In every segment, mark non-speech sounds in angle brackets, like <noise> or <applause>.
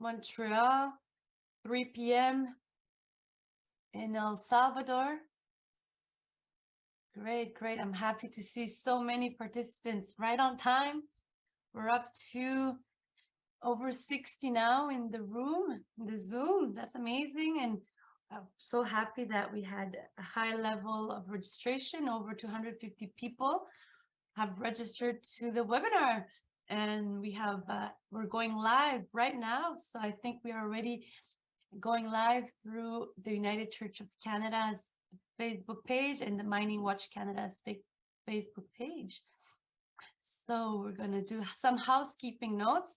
Montreal, 3 p.m. in El Salvador. Great, great. I'm happy to see so many participants right on time. We're up to over 60 now in the room, in the Zoom. That's amazing. And I'm so happy that we had a high level of registration. Over 250 people have registered to the webinar and we have, uh, we're going live right now. So I think we are already going live through the United Church of Canada's Facebook page and the Mining Watch Canada's Facebook page. So we're going to do some housekeeping notes.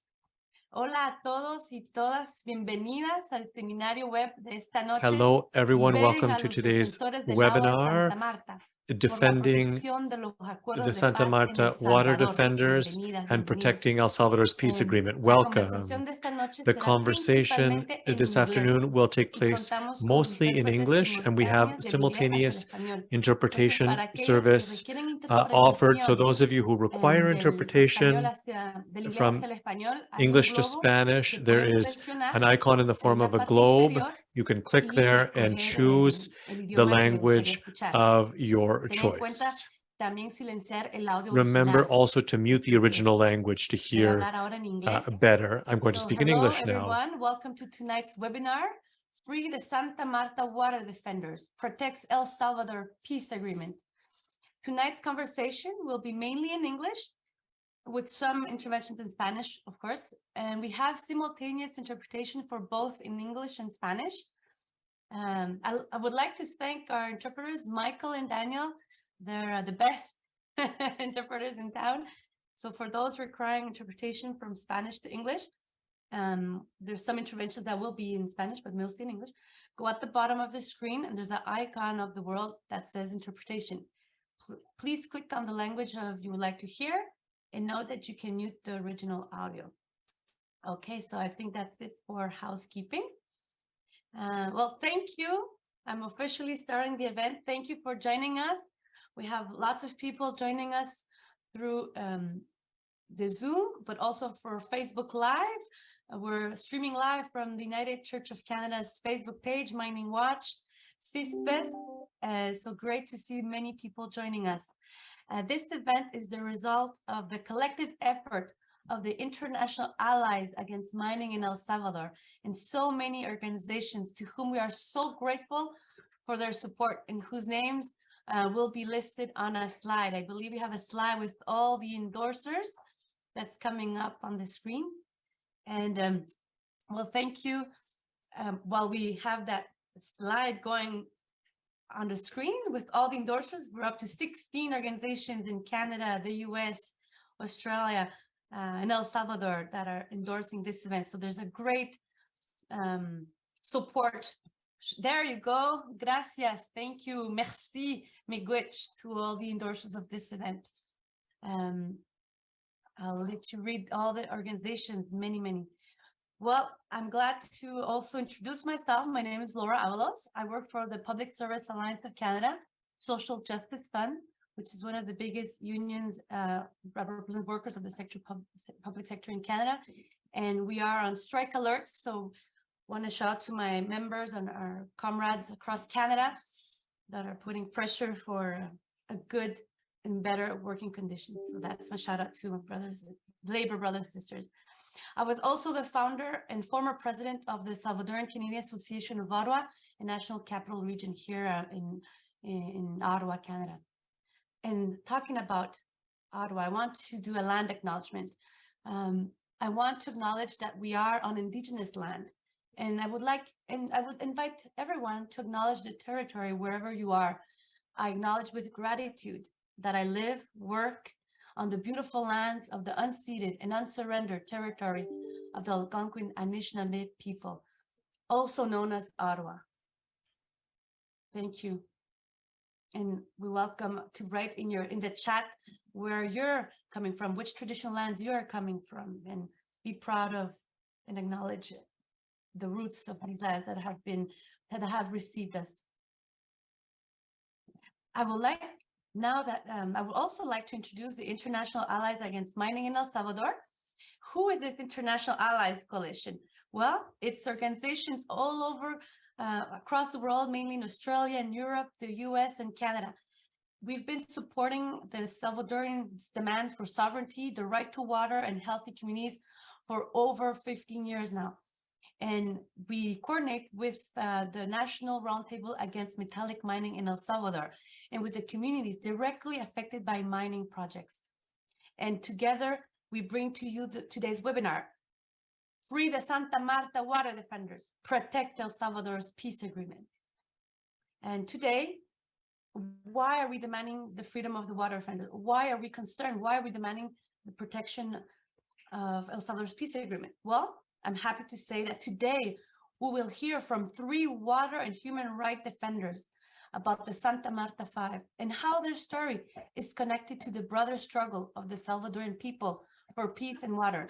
Hola a todos y todas, bienvenidas al seminario web de esta noche. Hello, everyone. Welcome to today's defensores del agua de webinar, Santa Marta por la defending protección de los acuerdos the Santa Marta Water Defenders and protecting El Salvador's peace agreement. Welcome. de esta noche The conversation this afternoon will take place mostly in English, and we have simultáneos del inglés hacia simultaneous el español. Entonces, interpretation para aquellos que service uh, offered. So those of you who require interpretation español hacia- del inglés from hacia el español, hay un English to Spanish, there is an icon in the form of a globe. You can click there and choose the idioma que le gustaría language of your Ten en cuenta choice. también silenciar el audio Remember also to mute the original language to hear hablar ahora en uh, better. I'm going to So speak in English now. everyone. Welcome to tonight's webinar. Free the Santa Marta Water Defenders, protects El Salvador Peace Agreement. Tonight's conversation will be mainly in English with some interventions in Spanish, of course, and we have simultaneous interpretation for both in English and Spanish. Um, I, I would like to thank our interpreters, Michael and Daniel. They're uh, the best <laughs> interpreters in town. So for those requiring interpretation from Spanish to English, um, there's some interventions that will be in Spanish, but mostly in English. Go at the bottom of the screen and there's an icon of the world that says interpretation. Pl- Please click on the language of you would like to hear and note that you can mute the original audio. Okay, so I think that's it for housekeeping. Uh, well, thank you. I'm officially starting the event. Thank you for joining us. We have lots of people joining us through um, the Zoom, but also for Facebook Live. We're streaming live from the United Church of Canada's Facebook page, Mining Watch, CISPES. Uh, so great to see many people joining us. Uh, this event is the result of the collective effort of the international allies against mining in El Salvador and so many organizations to whom we are so grateful for their support and whose names uh, will be listed on a slide. I believe we have a slide with all the endorsers that's coming up on the screen. And um, well, thank you. Um, while we have that slide going on the screen with all the endorsers, we're up to 16 organizations in Canada, the US, Australia, uh, and El Salvador that are endorsing this event. So there's a great um, support. There you go. Gracias. Thank you. Merci. Miigwech to all the endorsers of this event. Um, I'll let you read all the organizations, many, many. Well, I'm glad to also introduce myself. My name is Laura Avalos. I work for the Public Service Alliance of Canada Social Justice Fund, which is one of the biggest unions uh, that represent workers of the sector, pub- public sector in Canada. And we are on strike alert. So want to shout out to my members and our comrades across Canada that are putting pressure for a good and better working conditions. So that's my shout out to my brothers, labor brothers sisters. I was also the founder and former president of the Salvadoran Canadian Association of Ottawa, a national capital region here uh, in, in, Ottawa, Canada. And talking about Ottawa, I want to do a land acknowledgement. Um, I want to acknowledge that we are on Indigenous land. And I would like, and I would invite everyone to acknowledge the territory wherever you are. I acknowledge with gratitude that I live, work on the beautiful lands of the unceded and unsurrendered territory of the Algonquin Anishinaabe people, also known as Ottawa. Thank you. And we welcome to write in your in the chat where you're coming from, which traditional lands you're coming from, and be proud of and acknowledge the roots of these lands that have been that have received us. I would like now that um, I would also like to introduce the International Allies Against Mining in El Salvador. Who is this International Allies Coalition? Well, it's organizations all over, uh, across the world, mainly in Australia and Europe, the US and Canada. We've been supporting the Salvadorians' demands for sovereignty, the right to water and healthy communities for over 15 years now. And we coordinate with uh, the National Roundtable Against Metallic Mining in El Salvador and with the communities directly affected by mining projects. And together, we bring to you the, today's webinar, Free the Santa Marta Water Defenders, Protect El Salvador's Peace Agreement. And today, why are we demanding the freedom of the water defenders? Why are we concerned? Why are we demanding the protection of El Salvador's peace agreement? Well, I'm happy to say that today we will hear from three water and human right defenders about the Santa Marta Five and how their story is connected to the broader struggle of the Salvadoran people for peace and water.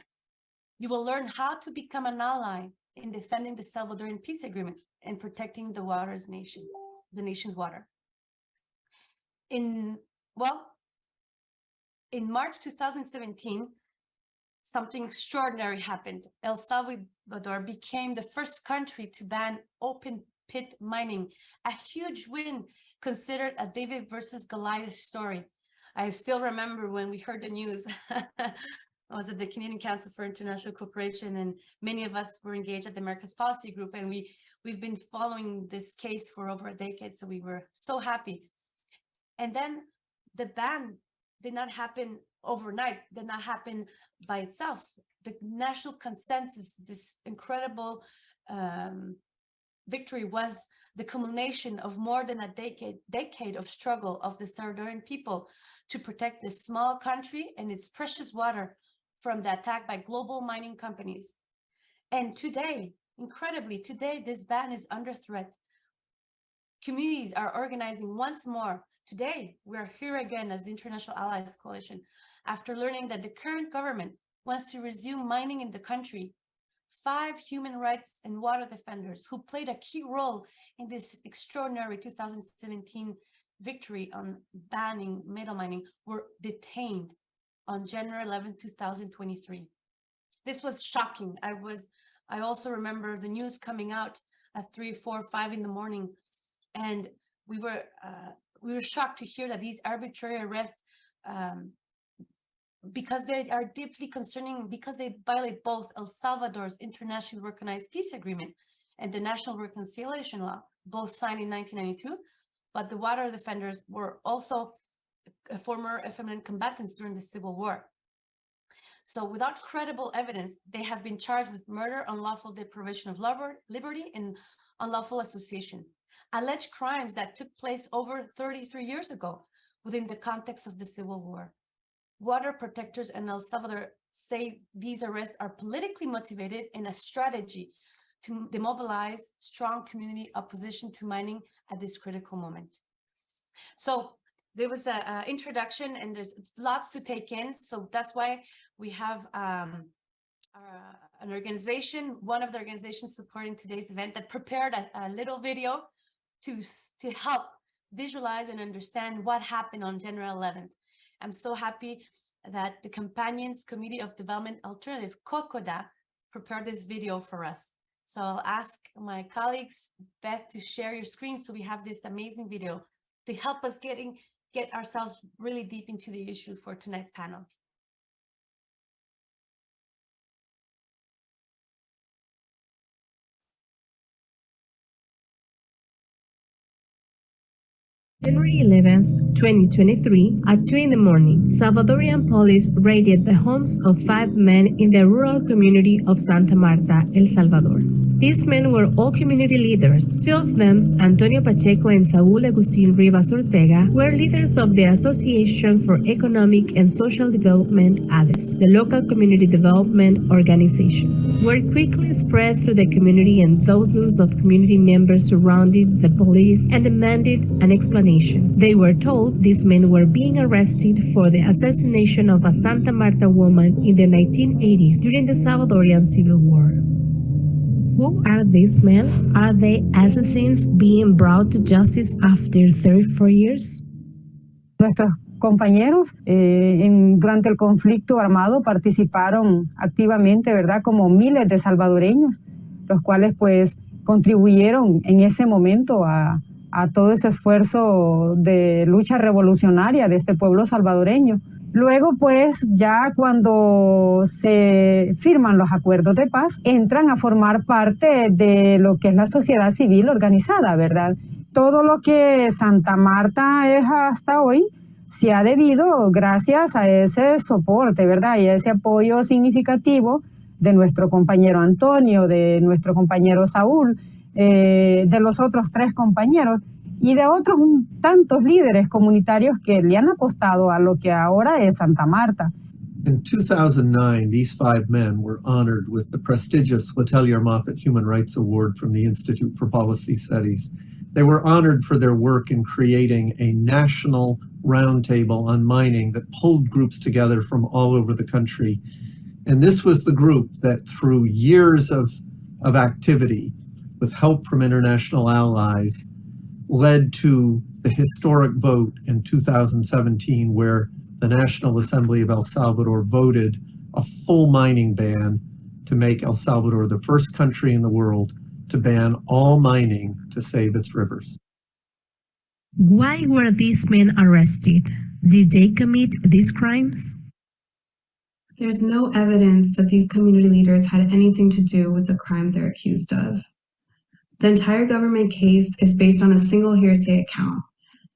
You will learn how to become an ally in defending the Salvadoran peace agreement and protecting the water's nation, the nation's water. In, well, in March 2017, something extraordinary happened. El Salvador became the first country to ban open pit mining, a huge win considered a David versus Goliath story. I still remember when we heard the news. <laughs> I was at the Canadian Council for International Cooperation and many of us were engaged at the Americas Policy Group and we, we've been following this case for over a decade, so we were so happy. And then the ban did not happen overnight, did not happen by itself. The national consensus, this incredible um, victory was the culmination of more than a decade, decade of struggle of the Salvadoran people to protect this small country and its precious water from the attack by global mining companies. And today, incredibly, today this ban is under threat. Communities are organizing once more. Today, we are here again as the International Allies Coalition after learning that the current government wants to resume mining in the country. Five human rights and water defenders who played a key role in this extraordinary 2017 victory on banning metal mining were detained on January 11, 2023. This was shocking. I was, I also remember the news coming out at three, four, five in the morning, and we were, uh, we were shocked to hear that these arbitrary arrests, um, because they are deeply concerning, because they violate both El Salvador's internationally recognized peace agreement and the National Reconciliation Law, both signed in 1992, but the water defenders were also former FMLN combatants during the Civil War. So without credible evidence, they have been charged with murder, unlawful deprivation of liberty, and unlawful association, alleged crimes that took place over 33 years ago within the context of the Civil War. Water protectors in El Salvador say these arrests are politically motivated in a strategy to demobilize strong community opposition to mining at this critical moment. So there was an introduction and there's lots to take in. So that's why we have um, uh, an organization, one of the organizations supporting today's event that prepared a, a little video to, to help visualize and understand what happened on January 11th. I'm so happy that the Companions Committee of Development Alternative, COCODA, prepared this video for us. So I'll ask my colleagues, Beth, to share your screen so we have this amazing video to help us getting get ourselves really deep into the issue for tonight's panel. January 11, 2023, at 2 in the morning, Salvadorian police raided the homes of five men in the rural community of Santa Marta, El Salvador. These men were all community leaders. Two of them, Antonio Pacheco and Saúl Agustín Rivas Ortega, were leaders of the Association for Economic and Social Development, ADES, the local community development organization. Word quickly spread through the community and thousands of community members surrounded the police and demanded an explanation they were told these men were being arrested for the assassination of a Santa Marta woman in the 1980s during the Salvadorian Civil War. Who are these men? Are they assassins being brought to justice after 34 years? Nuestros compañeros eh, en, durante el conflicto armado participaron activamente, ¿verdad? Como miles de salvadoreños los cuales pues contribuyeron en ese momento a, a todo ese esfuerzo de lucha revolucionaria de este pueblo salvadoreño. Luego, pues, ya cuando se firman los acuerdos de paz, entran a formar parte de lo que es la sociedad civil organizada, ¿verdad? Todo lo que Santa Marta es hasta hoy se ha debido gracias a ese soporte, ¿verdad? Y a ese apoyo significativo de nuestro compañero Antonio, de nuestro compañero Saúl, eh, de los otros tres compañeros y de otros tantos líderes comunitarios que le han apostado a lo que ahora es Santa Marta. In 2009, these five men were honored with the prestigious Letelier Moffitt Human Rights Award from the Institute for Policy Studies. They were honored for their work in creating a national roundtable on mining that pulled groups together from all over the country. And this was the group that through years of, of activity, with help from international allies, led to the historic vote in 2017 where the National Assembly of El Salvador voted a full mining ban to make El Salvador the first country in the world to ban all mining to save its rivers. Why were these men arrested? Did they commit these crimes? There's no evidence that these community leaders had anything to do with the crime they're accused of. The entire government case is based on a single hearsay account.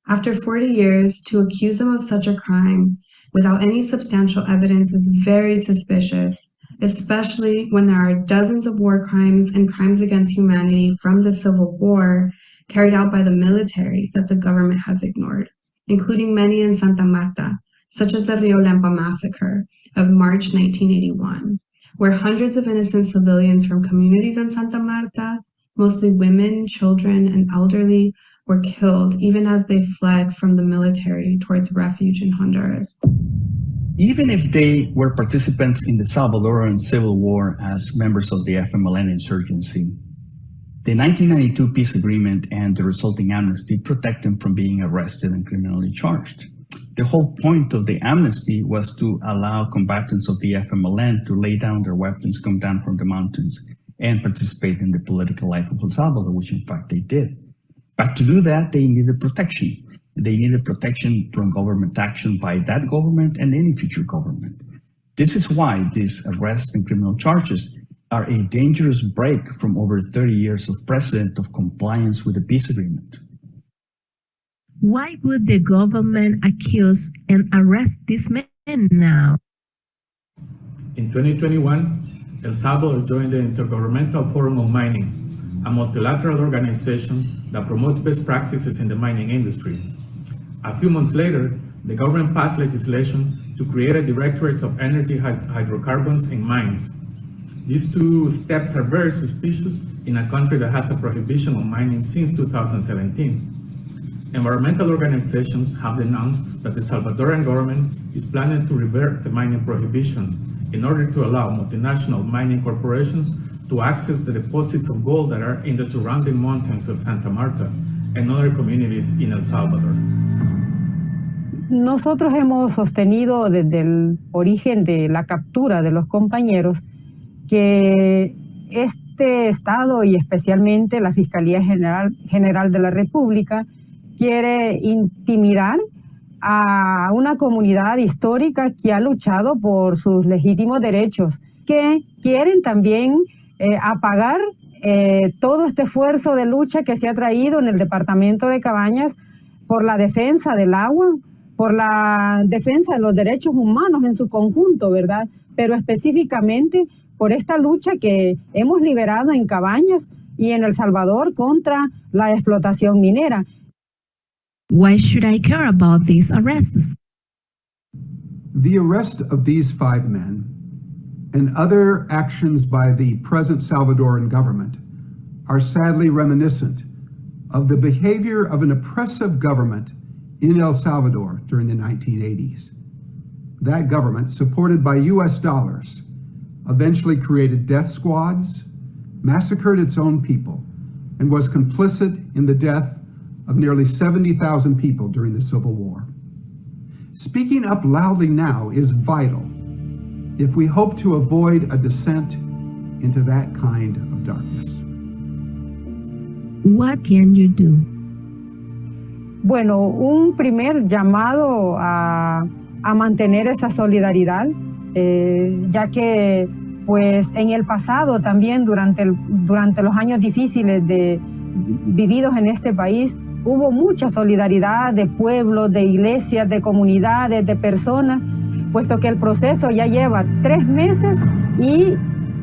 After 40 years, to accuse them of such a crime without any substantial evidence is very suspicious, especially when there are dozens of war crimes and crimes against humanity from the Civil War carried out by the military that the government has ignored, including many in Santa Marta, such as the Rio Lempa massacre of March 1981, where hundreds of innocent civilians from communities in Santa Marta, mostly women, children, and elderly, were killed even as they fled from the military towards refuge in Honduras. even if they were participants in the Salvadoran Civil War as members of the FMLN insurgency, the 1992 peace agreement and the resulting amnesty protect them from being arrested and criminally charged. The whole point of the amnesty was to allow combatants of the FMLN to lay down their weapons, come down from the mountains, and participate in the political life of El Salvador, which in fact they did. But to do that, they needed protection. They needed protection from government action by that government and any future government. This is why these arrests and criminal charges are a dangerous break from over 30 years of precedent of compliance with the peace agreement. Why would the government accuse and arrest these men now? In 2021, El Salvador joined the Intergovernmental Forum on Mining, a multilateral organization that promotes best practices in the mining industry. A few months later, the government passed legislation to create a Directorate of Energy Hydrocarbons in Mines. These two steps are very suspicious in a country that has a prohibition on mining since 2017. Environmental organizations have denounced that the Salvadoran government is planning to revert the mining prohibition in order to allow multinational mining corporations to access the deposits of gold that are in the surrounding mountains of Santa Marta and other communities in El Salvador. Nosotros hemos sostenido desde el origen de la captura de los compañeros que este Estado y especialmente la Fiscalía General, General de la República quiere intimidar a una comunidad histórica que ha luchado por sus legítimos derechos, que quieren también eh, apagar eh, todo este esfuerzo de lucha que se ha traído en el departamento de Cabañas por la defensa del agua, por la defensa de los derechos humanos en su conjunto, ¿verdad? Pero específicamente por esta lucha que hemos liberado en Cabañas y en El Salvador contra la explotación minera. Why should I care about these arrests? The arrest of these five men and other actions by the present Salvadoran government are sadly reminiscent of the behavior of an oppressive government in El Salvador during the 1980s. That government, supported by US dollars, eventually created death squads, massacred its own people, and was complicit in the death of nearly 70,000 people during the Civil War. Speaking up loudly now is vital if we hope to avoid a descent into that kind of darkness. What can you do? Bueno, un primer llamado a, a mantener esa solidaridad, eh, ya que pues en el pasado también durante, el- durante los años difíciles de, vividos en este país, hubo mucha solidaridad de pueblos, de iglesias, de comunidades, de personas, puesto que el proceso ya lleva tres meses y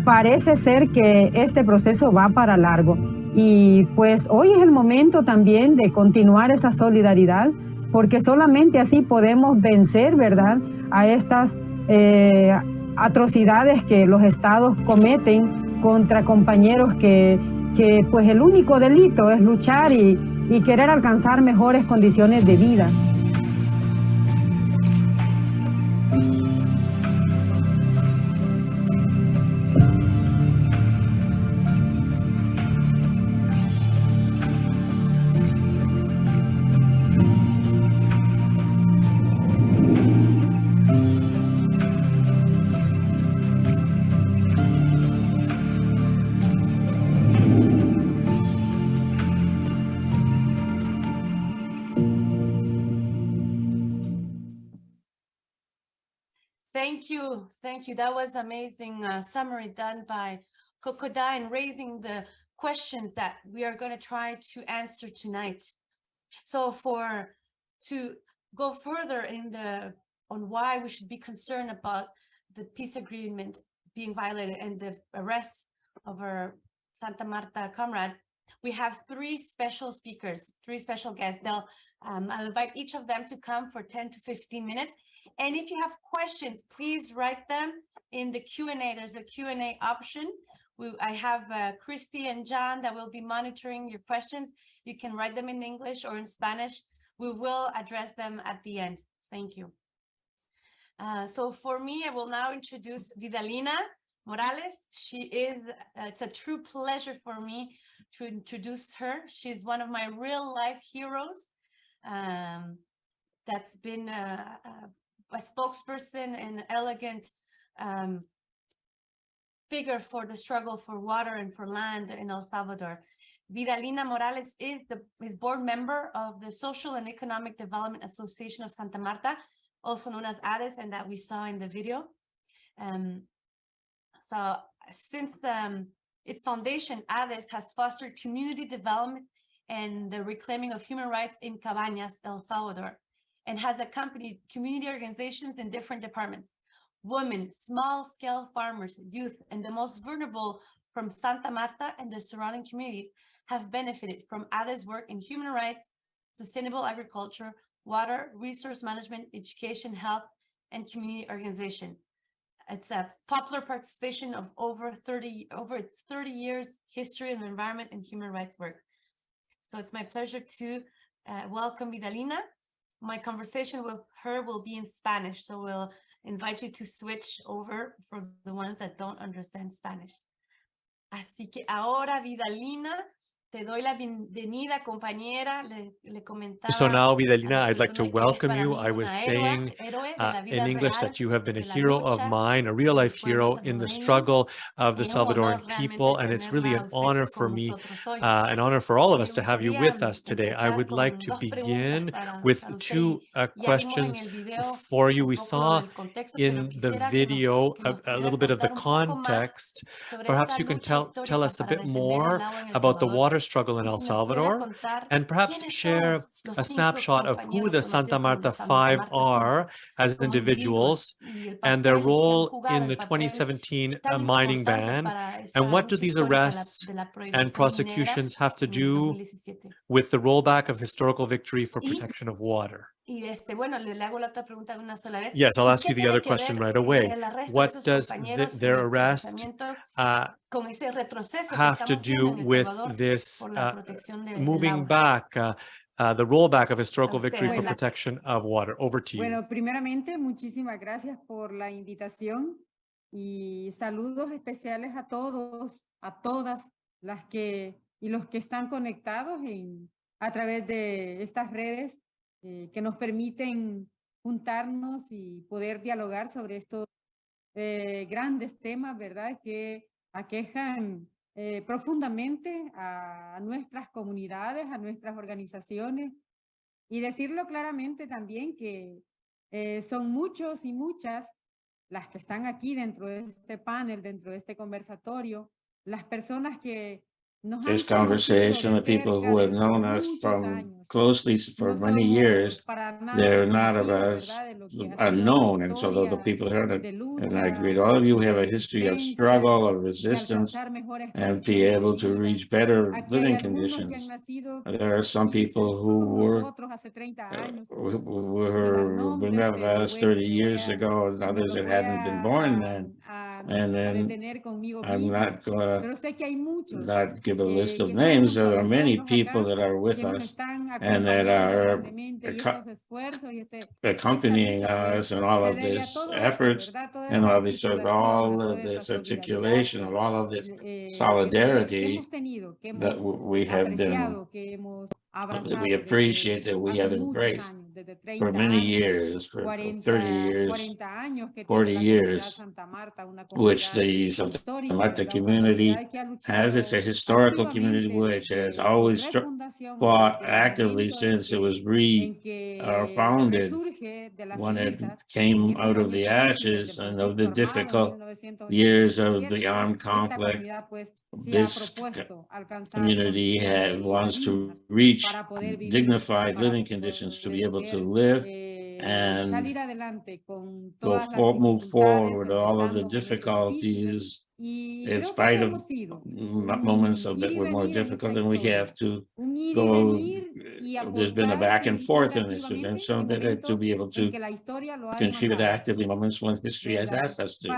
parece ser que este proceso va para largo. Y pues hoy es el momento también de continuar esa solidaridad, porque solamente así podemos vencer, ¿verdad?, a estas eh, atrocidades que los estados cometen contra compañeros que, que pues el único delito es luchar y, y querer alcanzar mejores condiciones de vida. You, thank you. That was amazing uh, summary done by CoCoDA and raising the questions that we are going to try to answer tonight. So for to go further in the on why we should be concerned about the peace agreement being violated and the arrest of our Santa Marta comrades, we have three special speakers, three special guests. They'll um, I'll invite each of them to come for 10 to 15 minutes. And if you have questions, please write them in the Q&A. There's a Q&A option. We, I have uh, Christy and John that will be monitoring your questions. You can write them in English or in Spanish. We will address them at the end. Thank you. Uh, so for me, I will now introduce Vidalina Morales. She is, uh, it's a true pleasure for me to introduce her. She's one of my real life heroes. Um, that's been a, a, spokesperson and elegant um, figure for the struggle for water and for land in El Salvador. Vidalina Morales is the is board member of the Social and Economic Development Association of Santa Marta, also known as ADES, and that we saw in the video. Um, so since um, its foundation, ADES has fostered community development and the reclaiming of human rights in Cabañas, El Salvador, and has accompanied community organizations in different departments. Women, small-scale farmers, youth, and the most vulnerable from Santa Marta and the surrounding communities have benefited from ADES work in human rights, sustainable agriculture, water, resource management, education, health, and community organization. It's a popular participation of over 30, over its 30 years history of environment and human rights work. So it's my pleasure to uh, welcome Vidalina. My conversation with her will be in Spanish, so we'll invite you to switch over for the ones that don't understand Spanish. Así que ahora, Vidalina, te doy la bienvenida, compañera. Le, le comentaba So now, Vidalina, I'd like to personas que eres welcome you. I was saying uh, in English that you have been a hero of mine, a real life hero in the struggle of the Es un honor Salvadoran people, and it's really an honor for me, uh, an honor for all of us to have you with us today. I would like to begin with two uh, Ya vimos en questions for you. We saw del contexto, pero in the quisiera que nos- video a, a little bit of the contar un poco más context. Perhaps you can tell, tell us a bit more el agua en El about the water struggle in El si nos pudiera Salvador? and perhaps share a snapshot of who the Santa Marta Five are as individuals individuos y el and their papel que han role in the 2017 uh, mining ban and what do these histórica de la- arrests and prosecutions have to do with the rollback of historical victory for protection of water. Y este, bueno, le, le hago la otra pregunta de una sola vez. Yes, I'll ask you the other question right away. el arresto de What does the- their arrest uh, con ese retroceso que have to do with this uh, protección de, del moving back, uh, uh, the rollback of historical victory for protection of water? Over to you. Bueno, primeramente, muchísimas gracias por la invitación y saludos especiales a todos, a todas las que y los que están conectados en, a través de estas redes eh, que nos permiten juntarnos y poder dialogar sobre estos eh, grandes temas, ¿verdad? Que aquejan eh, profundamente a nuestras comunidades, a nuestras organizaciones y decirlo claramente también que eh, son muchos y muchas las que están aquí dentro de este panel, dentro de este conversatorio, las personas que This conversation, the people who have known us from closely for many years, they're not of us ¿verdad? de lo que ha sido la unknown. And so the, the people heard it. And I agree, all of you have a history of struggle, of resistance, and be able to reach better living algunos que han conditions. There are some people who were nosotros hace 30 uh, who were been with us 30 years ago, and others that hadn't been born then. A- And then I'm not gonna Pero sé que hay muchos not give a list of names. There are many people that are with us and that are grandemente y acco- estos esfuerzos y este, accompanying us in all of this efforts and all this, all of this articulation of all of this eh, que se- que solidarity that we have been, apreciado, que hemos abrazado that we appreciate that we have embraced años, desde for many años, years, for 40, 30 years, 40 años que 40 tiene la comunidad years, Santa Marta, una which the Santa Marta community comunidad que ha has. It's a historical community which has always fought actively since it was re en que uh, founded resurge de las when it came out of the ashes and of the difficult years of the armed conflict. comunidad, pues, se ha This community had, wants to reach para poder vivir, dignified living conditions to be able to live eh, and salir adelante con go todas las for, move forward with all of the difficulties in spite of hemos sido, m- moments of that were more venir en esta difficult and we have to un ir eh, y go, there's been a back and forth in this, and so that uh, to be able to que la historia lo ha contribute actively moments when history has asked us to.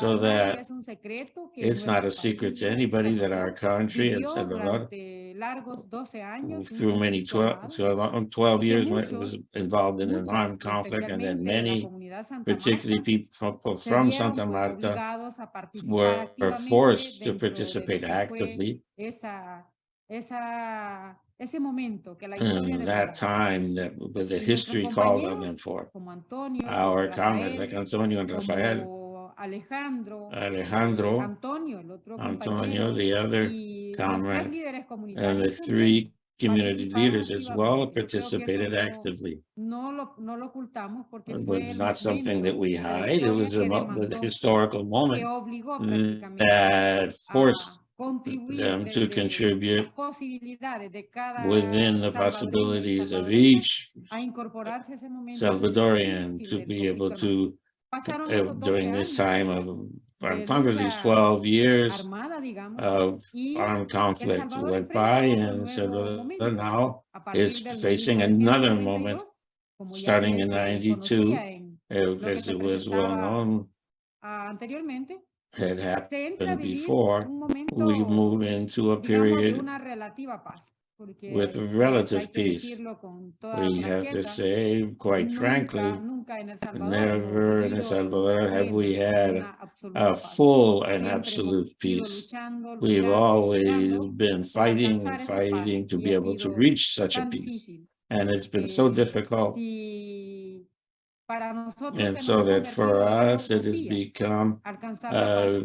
So that es un secreto que It's not a secret to anybody that our country, vivió Salvador, durante largos 12 años un through many 12, armado, 12 um, 12 y que years when it was involved in an armed conflict, and then especialmente de la many, particularly people from, se from vieron Santa Marta, obligados a participar were were forced to participate lo que fue actively. esa, esa, ese momento que la in that time that the history called on them for. Our comrades like Antonio and Rafael, Alejandro, Alejandro, Antonio, el otro Antonio, the other comrade, and the three community leaders as well activamente. Yo creo que eso participated actively. no lo, no lo ocultamos porque It was not something that we de hide, it was a mo- the demandó, historical moment that forced them to contribute las posibilidades de cada within the possibilities of each a incorporarse a ese momento Salvadorian to be able to, uh, during this time of, these 12 years of armed conflict went by and Salvador now is facing another moment, starting in 92, conocía en uh, lo que as it was well known, anteriormente, had se entra a happened before, we move into a period una relativa paz. Porque with relative peace. decirlo con toda We have to say, quite frankly, nunca en El Salvador never in El Salvador have we had a full and absolute peace. We've always been fighting and fighting to be able to reach such a peace. And it's been so difficult. Si para nosotros And so that for convertido en una us, it has become uh, a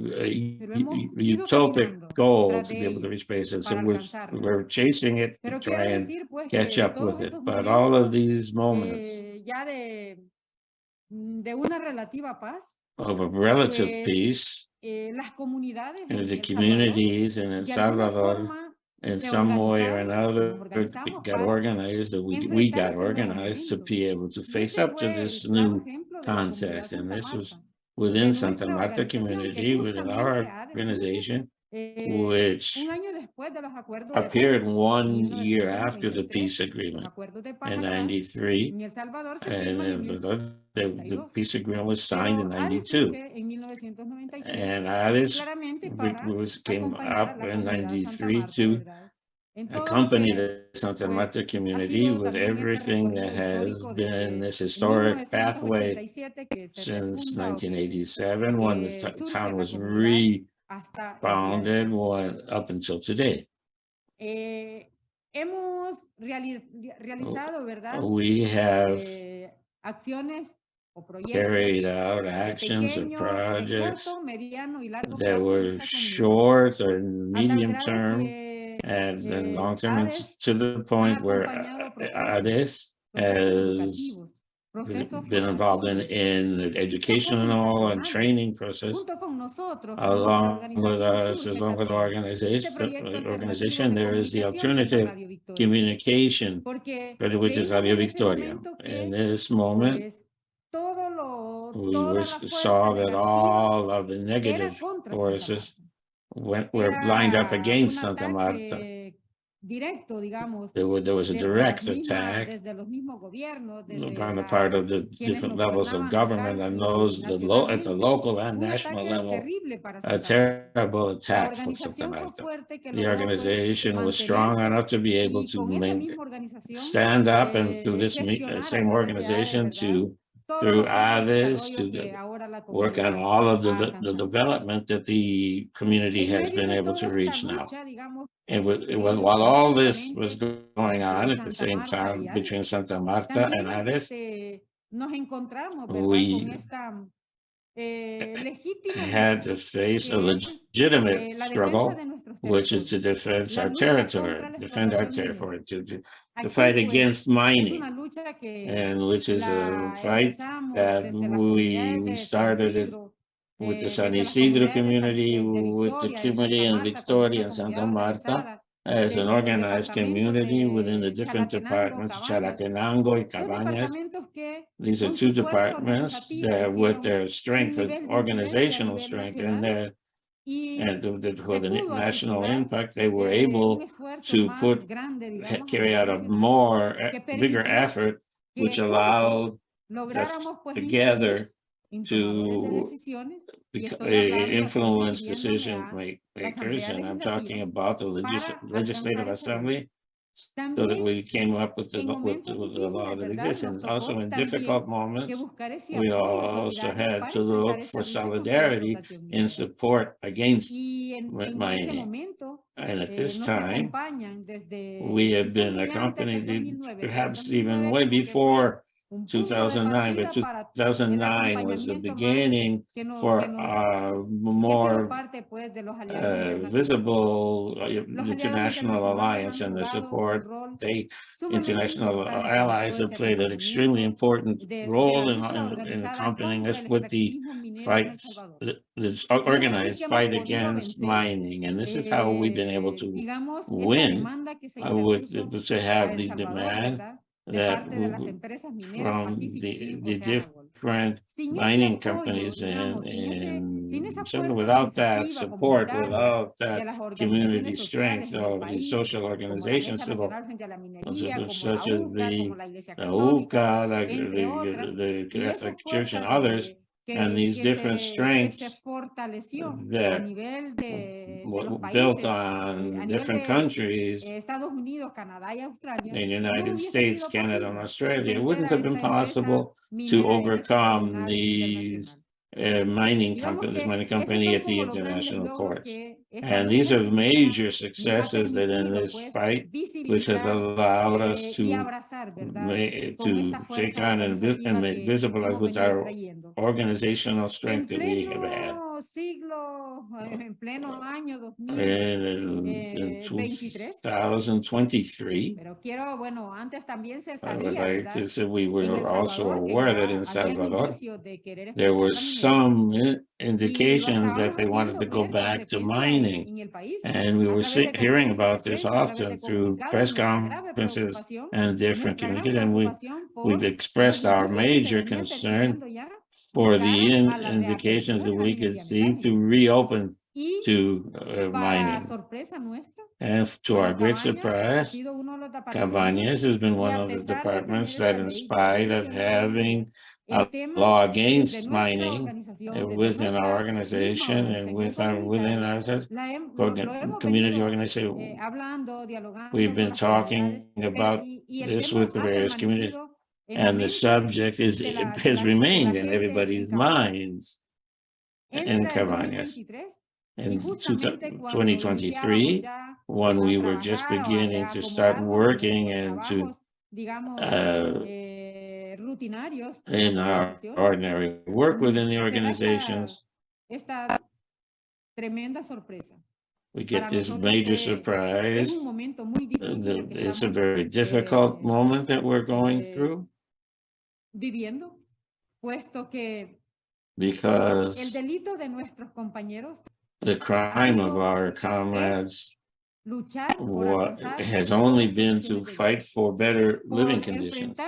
pero u- hemos u- ido utopic goal to be able to reach space. And we're, we're chasing it to try and decir pues que catch up with it. But all of these moments eh, ya de, de una relativa paz, of a relative peace eh, in the communities in El Salvador in se some way or another got organized or we, we got organized to be able to face up to this new ejemplo de la comunidad context. And this was within Santa Marta community, within our justamente organization, eh, which un año después de los acuerdos de paz, appeared one year after the 1993, peace agreement de paz in acá 93. en El Salvador se And firman en then the, the, the 1992. peace agreement was hasta... Founded what up until today. Eh, hemos reali realizado, oh, ¿verdad? We have eh, acciones o proyectos carried out actions pequeño, or projects corto, mediano y largo that were short or medium term and eh, long term to the point where this has proceso been involved in, in the education and all and training process along with us, as long as our organization, organization there is the alternative communication, which is Radio Victoria. In this moment, we saw that all of the negative forces went, were lined up against Santa Marta directo, digamos. There was, there was a direct attack desde on the part of the different levels of government and those the lo at the local and national level. A terrible attack for Santa The organization was strong enough to be able to stand up and through this uh, same organization to through ADES to the, work on all of the, the development that the community has been able to reach now. And with, with, while all this was going on at the same time between Santa Marta and ADES, we had to face a legitimate struggle, which is to defend our territory, defend our territory, to, to the fight against mining, and which is a fight that we, we started it with the San Isidro community, with the community in Victoria and Santa Marta, as an organized community within the different departments, Chalatenango and Cabañas. These are two departments that with their strength, organizational strength and their and for the national impact, they were able to put eh, carry out a more eh, bigger effort, which allowed us together to eh, influence decision makers, and I'm talking about the legis legislative assembly so that we came up with the, with, the, with the law that exists. And also in difficult moments, we also had to look for solidarity and support against Miami. And at this time, we have been accompanied, perhaps even way before 2009, but 2009 was the beginning for uh, more uh, visible uh, international alliance and the support. They, international allies have played an extremely important role in, in, in accompanying us with the fight, the organized fight against mining. And this is how we've been able to win uh, with, to have the demand that from the, different mining companies and, and so without that support, without that community strength of the social organizations such as the, the UCA, the, the, the, the, the, que, and these que different se, strengths that nivel de, de países, built on different countries Unidos, Canadá y in the United no States, Canada, and Australia. It wouldn't have been possible to overcome these uh, mining companies, mining company at the international courts. Que, and these are major successes that in this fight, which has allowed us to, to take on and, and make visible with our organizational strength that we have had siglo, en pleno año 2023. 2023. Pero quiero, bueno, antes también se sabía, like say we were also aware that in Salvador, there were some eh, indications that they wanted to go back to mining. And we were hearing about this often through press conferences and different communities, and we, we've expressed our major concern for the in indications that we could see to reopen to uh, mining. And to our great surprise, Cabañas has been one of the departments that in spite of having a law against mining uh, within our organization and with our, within our community organization. We've been talking about this with the various communities and the subject is has remained in everybody's minds in Cabanas. In 2023, when we were just beginning to start working and to uh, in our ordinary work within the organizations, we get this major surprise. It's a very difficult moment that we're going through viviendo, puesto que Because el delito de nuestros compañeros the crime of our comrades has only been to fight for better living conditions,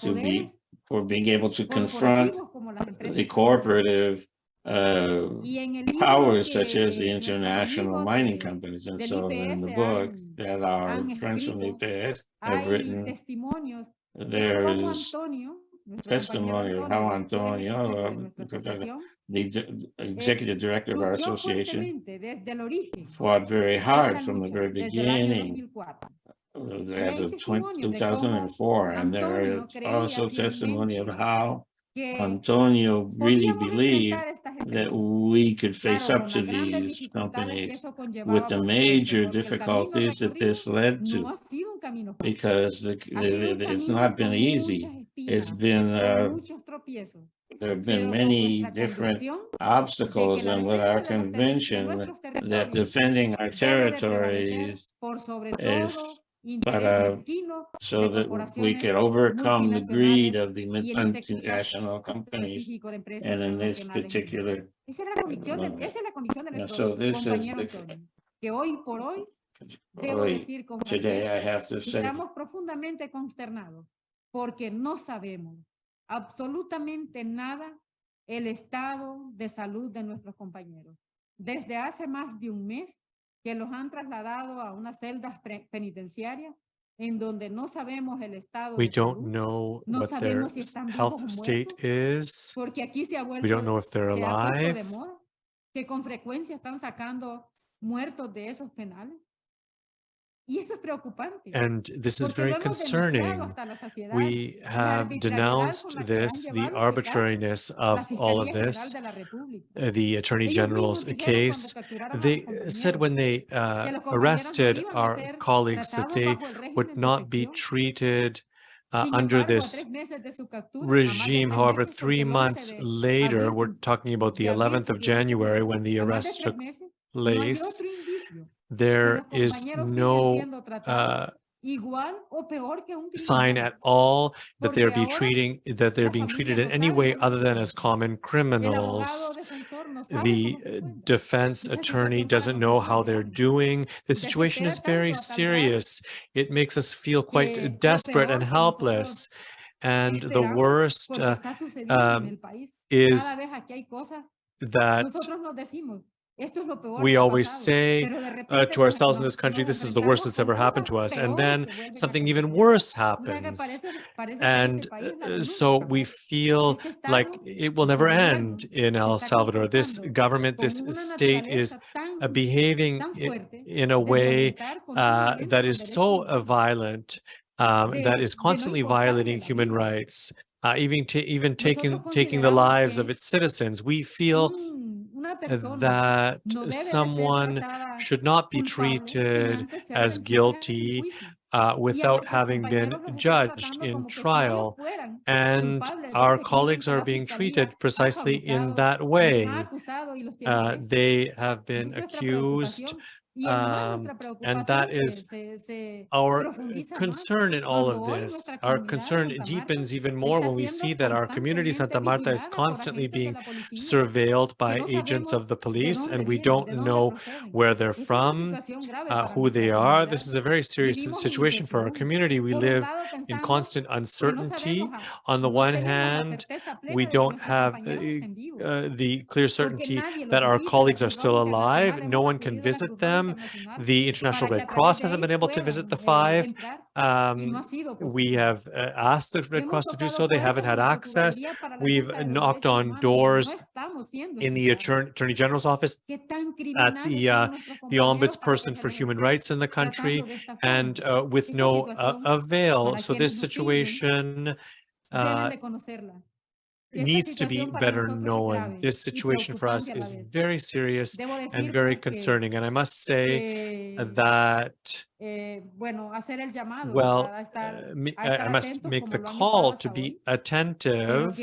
to be, for being able to confront the cooperative uh, powers such as the international mining companies. And so in the book that our friends from the IPS have written, there is testimony of how Antonio, uh, the executive director of our association, fought very hard from the very beginning as of 2004. And there is also testimony of how Antonio really believed that we could face up to these companies with the major difficulties that this led to, because the, the, it's not been easy it's been uh, there have been many different obstacles and with our convention that defending our territories is para, so that we could overcome the greed of the multinational companies and in this particular moment, so this is the, hoy, today I have to say porque no sabemos absolutamente nada el estado de salud de nuestros compañeros. Desde hace más de un mes que los han trasladado a unas celdas penitenciarias en donde no sabemos el estado We de don't salud. know no what sabemos their si están health state is. Porque aquí se ha vuelto, We don't know if they're alive. De que con frecuencia están sacando muertos de esos penales. And this is very concerning. We have denounced this, the arbitrariness of all of this, uh, the Attorney General's case. They said when they uh, arrested our colleagues that they would not be treated uh, under this regime. However, three months later, we're talking about the 11th of January when the arrest took place, there is no uh, sign at all that they're be treating that they're being treated in any way other than as common criminals. The uh, defense attorney doesn't know how they're doing. The situation is very serious. It makes us feel quite uh, desperate and helpless. And the worst uh, um, is that we always say uh, to ourselves in this country, this is the worst that's ever happened to us. And then something even worse happens. And uh, so we feel like it will never end in El Salvador. This government, this state is uh, behaving in, in, a way uh, that is so violent, um, that is constantly violating human rights, uh, even, even taking, taking the lives of its citizens. We feel that someone should not be treated as guilty uh, without having been judged in trial. And our colleagues are being treated precisely in that way. Uh, they have been accused um, and that is our concern in all of this. Our concern deepens even more when we see that our community, Santa Marta, is constantly being surveilled by agents of the police, and we don't know where they're from, uh, who they are. This is a very serious situation for our community. We live in constant uncertainty. On the one hand, we don't have eh, uh, the clear certainty that our colleagues are still alive. No one can visit them them. The International Red Cross hasn't been able to visit the five. Um, we have uh, asked the Red Cross to do so. They haven't had access. We've knocked on doors in the Attorney, General's office, at the, uh, the Ombudsperson for Human Rights in the country, and uh, with no uh, avail. So this situation uh, needs to be better known. This situation for us is very serious and very concerning. And I must say that, well, eh, I must make the call to be attentive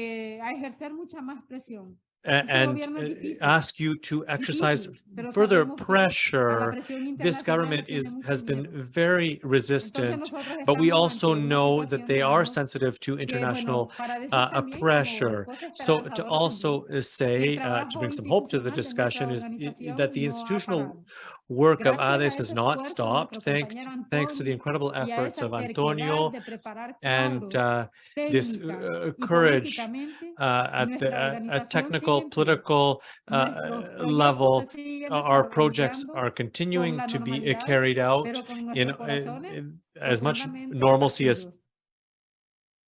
difícil, ask you to exercise further sabemos que la pressure. This government is, has been very resistant, but we also know that they are sensitive to international bueno, para decir uh, pressure. So to also say, uh, to bring some hope to the institucional de nuestra discussion is i- organización that the institutional. Work of Gracias ADES has not stopped, thank, thanks to the incredible efforts of Antonio and uh, this uh, courage uh, at the nuestra at- at technical, sigue en pie. political uh, level. uh, Our projects are continuing to be uh, carried out in, in- as much normalcy as.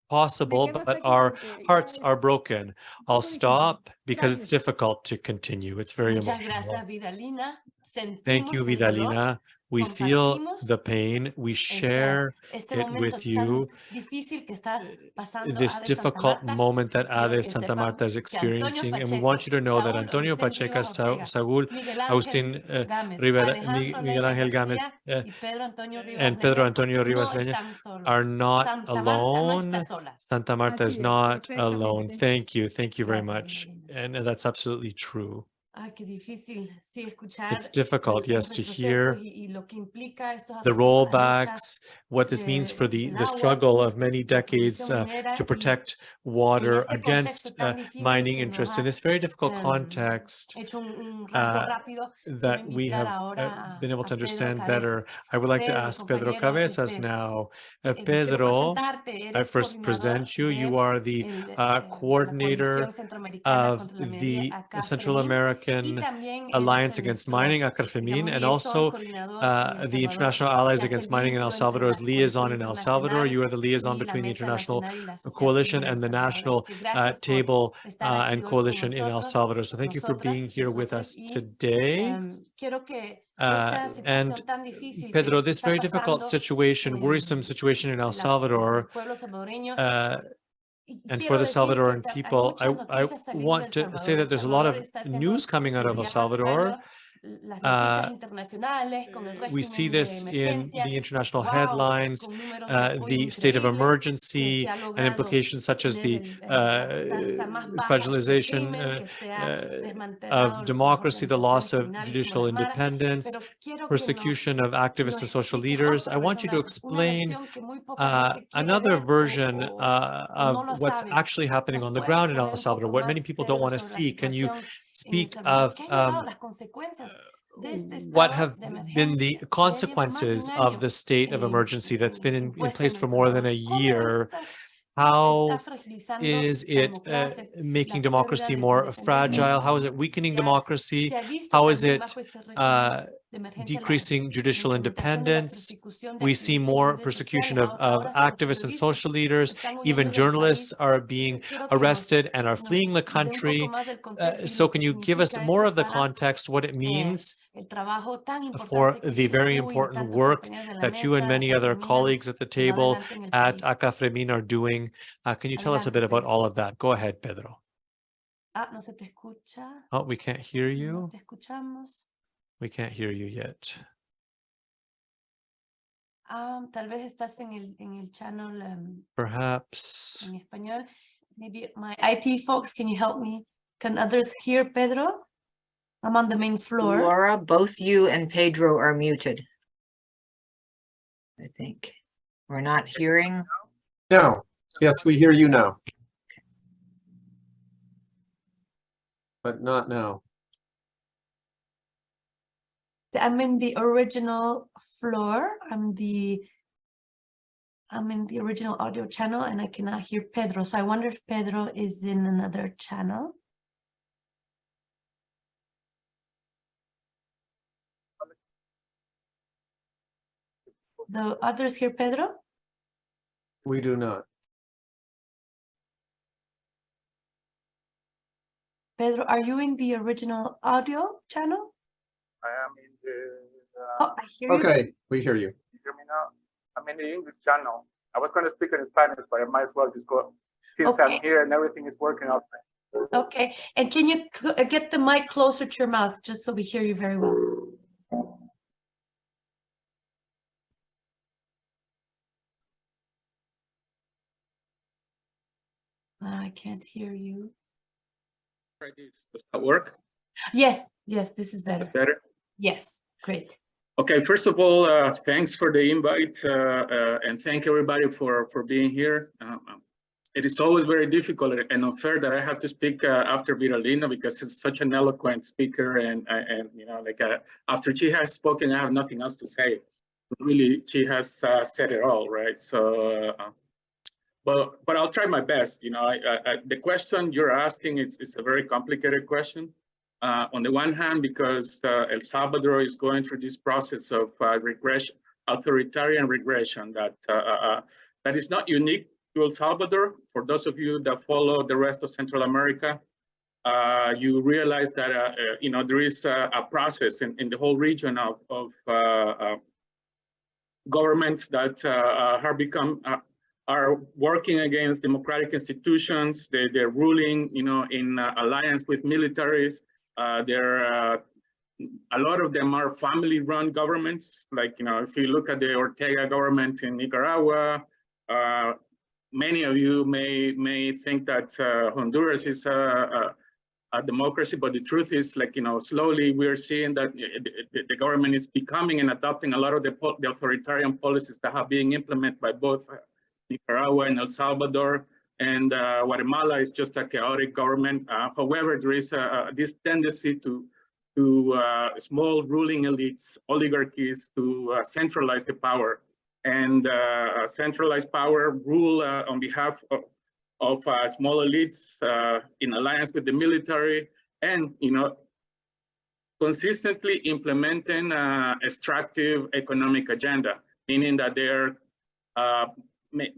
Possible, but our hearts are broken. I'll stop because it's difficult to continue. It's very emotional. Thank you, Sentimos el dolor, Vidalina. We feel the pain. We share este it with you. que está this ADE difficult Marta. moment that Quiero que ADES Santa Marta is que Antonio experiencing. And we want you to know that Antonio Agustín Pacheco, Sa- Saúl, Miguel Ángel Agustín uh, Rivera, Alejandro Miguel Ángel Gámez, uh, y Pedro Antonio Rivas and Pedro Antonio Rivas no Leña are not Santa Marta no alone. Santa Marta Así is not alone. Thank you. Thank you very much. And that's absolutely true. Qué difícil, sí, escuchar It's difficult, yes, to hear y, y lo que estos the atrasos para luchas rollbacks, what this means for the, the struggle of many decades uh, to protect water against uh, mining interests. In this very difficult context uh, that we have uh, been able to understand better, I would like to ask Pedro Cabezas now. Uh, Pedro, I first present you. You are the uh, coordinator of the Central American Alliance Against Mining, ACAFREMIN, and also the International Allies Against Mining in El vínculo entre Salvador la as liaison in El Salvador. You are the liaison between the International Nacional y la Asociación Coalition and the National uh, Table uh, and Coalition in El Salvador. So thank you for being here with us today. em, quiero que Uh, and situación tan difícil Pedro, this very difficult situation, worrisome situation in El Salvador, el pueblo salvadoreño, uh, and for the Salvadoran people, I, I want to say that there's a lot of Salvador está siendo news coming out of El Salvador. Más las noticias Uh, internacionales con el We see this in the international headlines, uh, the state of emergency and implications such as the tener el- el- la tasa más uh, fragilization uh, que se ha uh, of democracy, the loss of judicial como las maras, independence, pero quiero que nos- persecution of activists and social leaders. I want you to explain versión que muy poca uh, another version uh, of what's actually happening on the ground in El Salvador, what many people don't want to see. Can you situación en El speak of ¿Qué ha llevado um, las consecuencias de este what have been the emergencia que ya lleva más de consequences of the state of emergency that's been in, in place for more than a year? How is it uh, making democracy more fragile? How is it weakening democracy? se ha visto How is it bajo este régimen uh, de emergencia la, decreasing judicial incrementación de la independence? We see more persecution of, of ahora hasta los activists and social leaders. Even journalists are being Entonces, quiero que nos, arrested and are fleeing the dé un poco country. Uh, so can you give us more of the context, what it eh, means el trabajo tan for the very important work compañeros de la that you and many other colleagues at the table adelante en el at? Acafremin are doing? Uh, can you tell us a bit about all of that? Go ahead, Pedro. Ah, no se te escucha. Oh, we can't hear you. Te escuchamos. We can't hear you yet. Ah, tal vez estás en el, en el channel em, Perhaps. en español. Maybe my IT folks, can you help me? Can others hear Pedro? I'm on the main floor. Laura, both you and Pedro are muted. I think. We're not hearing. No, yes, we hear you now. But not now. I'm in the original floor. I'm the I'm in the original audio channel and I cannot hear Pedro. So I wonder if Pedro is in another channel. The others hear Pedro? We do not. Pedro, are you in the original audio channel? I am in the, uh, oh, I hear okay, you. we hear you. you hear me now? I'm in the English channel. I was going to speak in Spanish, but I might as well just go since okay. I'm here and everything is working out. Okay, and can you uh, get the mic closer to your mouth just so we hear you very well? I can't hear you. Does that work? Yes, yes, this is better. That's better. Yes, great. Okay, first of all, uh, thanks for the invite uh, uh, and thank everybody for, for being here. Um, um, it is always very difficult and unfair that I have to speak uh, after Vidalina because she's such an eloquent speaker and, uh, and you know, like uh, after she has spoken, I have nothing else to say. Really, she has said it all, right? So, but, but I'll try my best. You know, I, I, the question you're asking is, is a very complicated question. Uh, on the one hand, because uh, El Salvador is going through this process of uh, regression, authoritarian regression that that is not unique to El Salvador. For those of you that follow the rest of Central America, uh, you realize that uh, uh, you know there is a, a process in, in the whole region of, of governments that are become are working against democratic institutions. They, they're ruling, you know, in alliance with militaries. Uh, there uh, a lot of them are family-run governments. Like, you know, if you look at the Ortega government in Nicaragua, uh, many of you may may think that uh, Honduras is a, a, a, democracy, but the truth is, like, you know, slowly we're seeing that the, the government is becoming and adopting a lot of the, the authoritarian policies that have been implemented by both Nicaragua and El Salvador and uh, Guatemala is just a chaotic government. Uh, however, there is a, this tendency to to uh, small ruling elites, oligarchies, to uh, centralize the power and uh, centralize power, rule uh, on behalf of, of small elites in alliance with the military, and you know consistently implementing extractive economic agenda, meaning that they're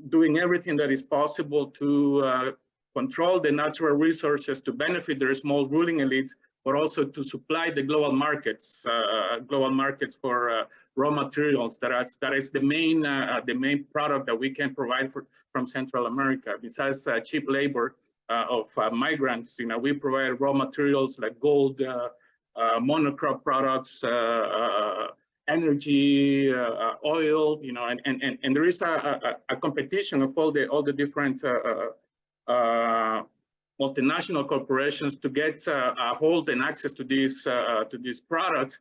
doing everything that is possible to uh, control the natural resources to benefit their small ruling elites, but also to supply the global markets, uh, global markets for uh, raw materials. That is, that is the main uh, the main product that we can provide for, from Central America. Besides uh, cheap labor uh, of migrants, you know, we provide raw materials like gold, monocrop products, energy, uh, uh, oil, you know, and, and, and, and there is a, a, a competition of all the, all the different uh, multinational corporations to get a hold and access to these, to these products.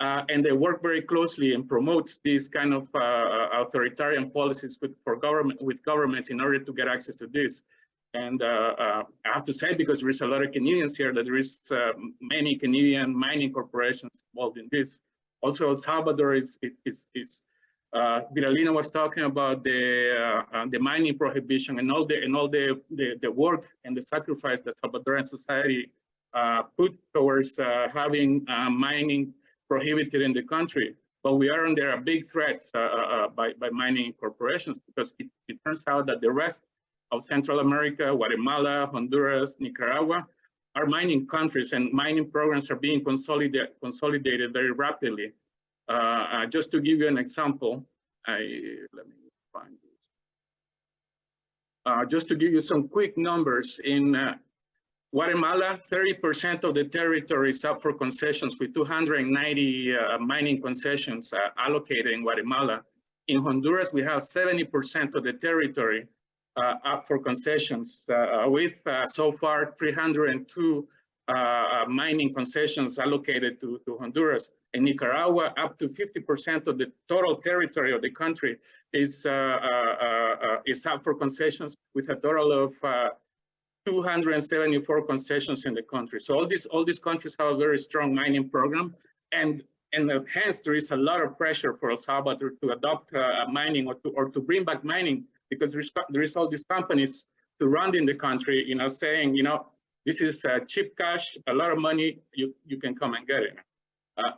Uh, and they work very closely and promote these kind of uh, authoritarian policies with for government with governments in order to get access to this. And uh, I have to say, because there is a lot of Canadians here, that there is many Canadian mining corporations involved in this. Also, El Salvador is, is, is uh, Vidalina was talking about the uh, uh, the mining prohibition and all the and all the, the, the work and the sacrifice that Salvadoran society uh, put towards uh, having uh, mining prohibited in the country. But we are under a big threat by, by mining corporations because it, it turns out that the rest of Central America, Guatemala, Honduras, Nicaragua, our mining countries and mining programs are being consolidated, consolidated very rapidly. Uh, uh, just to give you an example, I, let me find this. Uh, just to give you some quick numbers, in uh, Guatemala, 30% of the territory is up for concessions with 290 uh, mining concessions uh, allocated in Guatemala. In Honduras, we have 70% of the territory Uh, up for concessions uh, with uh, so far 302 uh, uh, mining concessions allocated to, to Honduras. In Nicaragua, up to 50% of the total territory of the country is, is up for concessions with a total of 274 concessions in the country. So all these all these countries have a very strong mining program, and and hence there is a lot of pressure for El Salvador to adopt uh, mining or to or to bring back mining because there's, all these companies to run in the country, you know, saying, you know, this is uh, cheap cash, a lot of money, you, you can come and get it. Uh,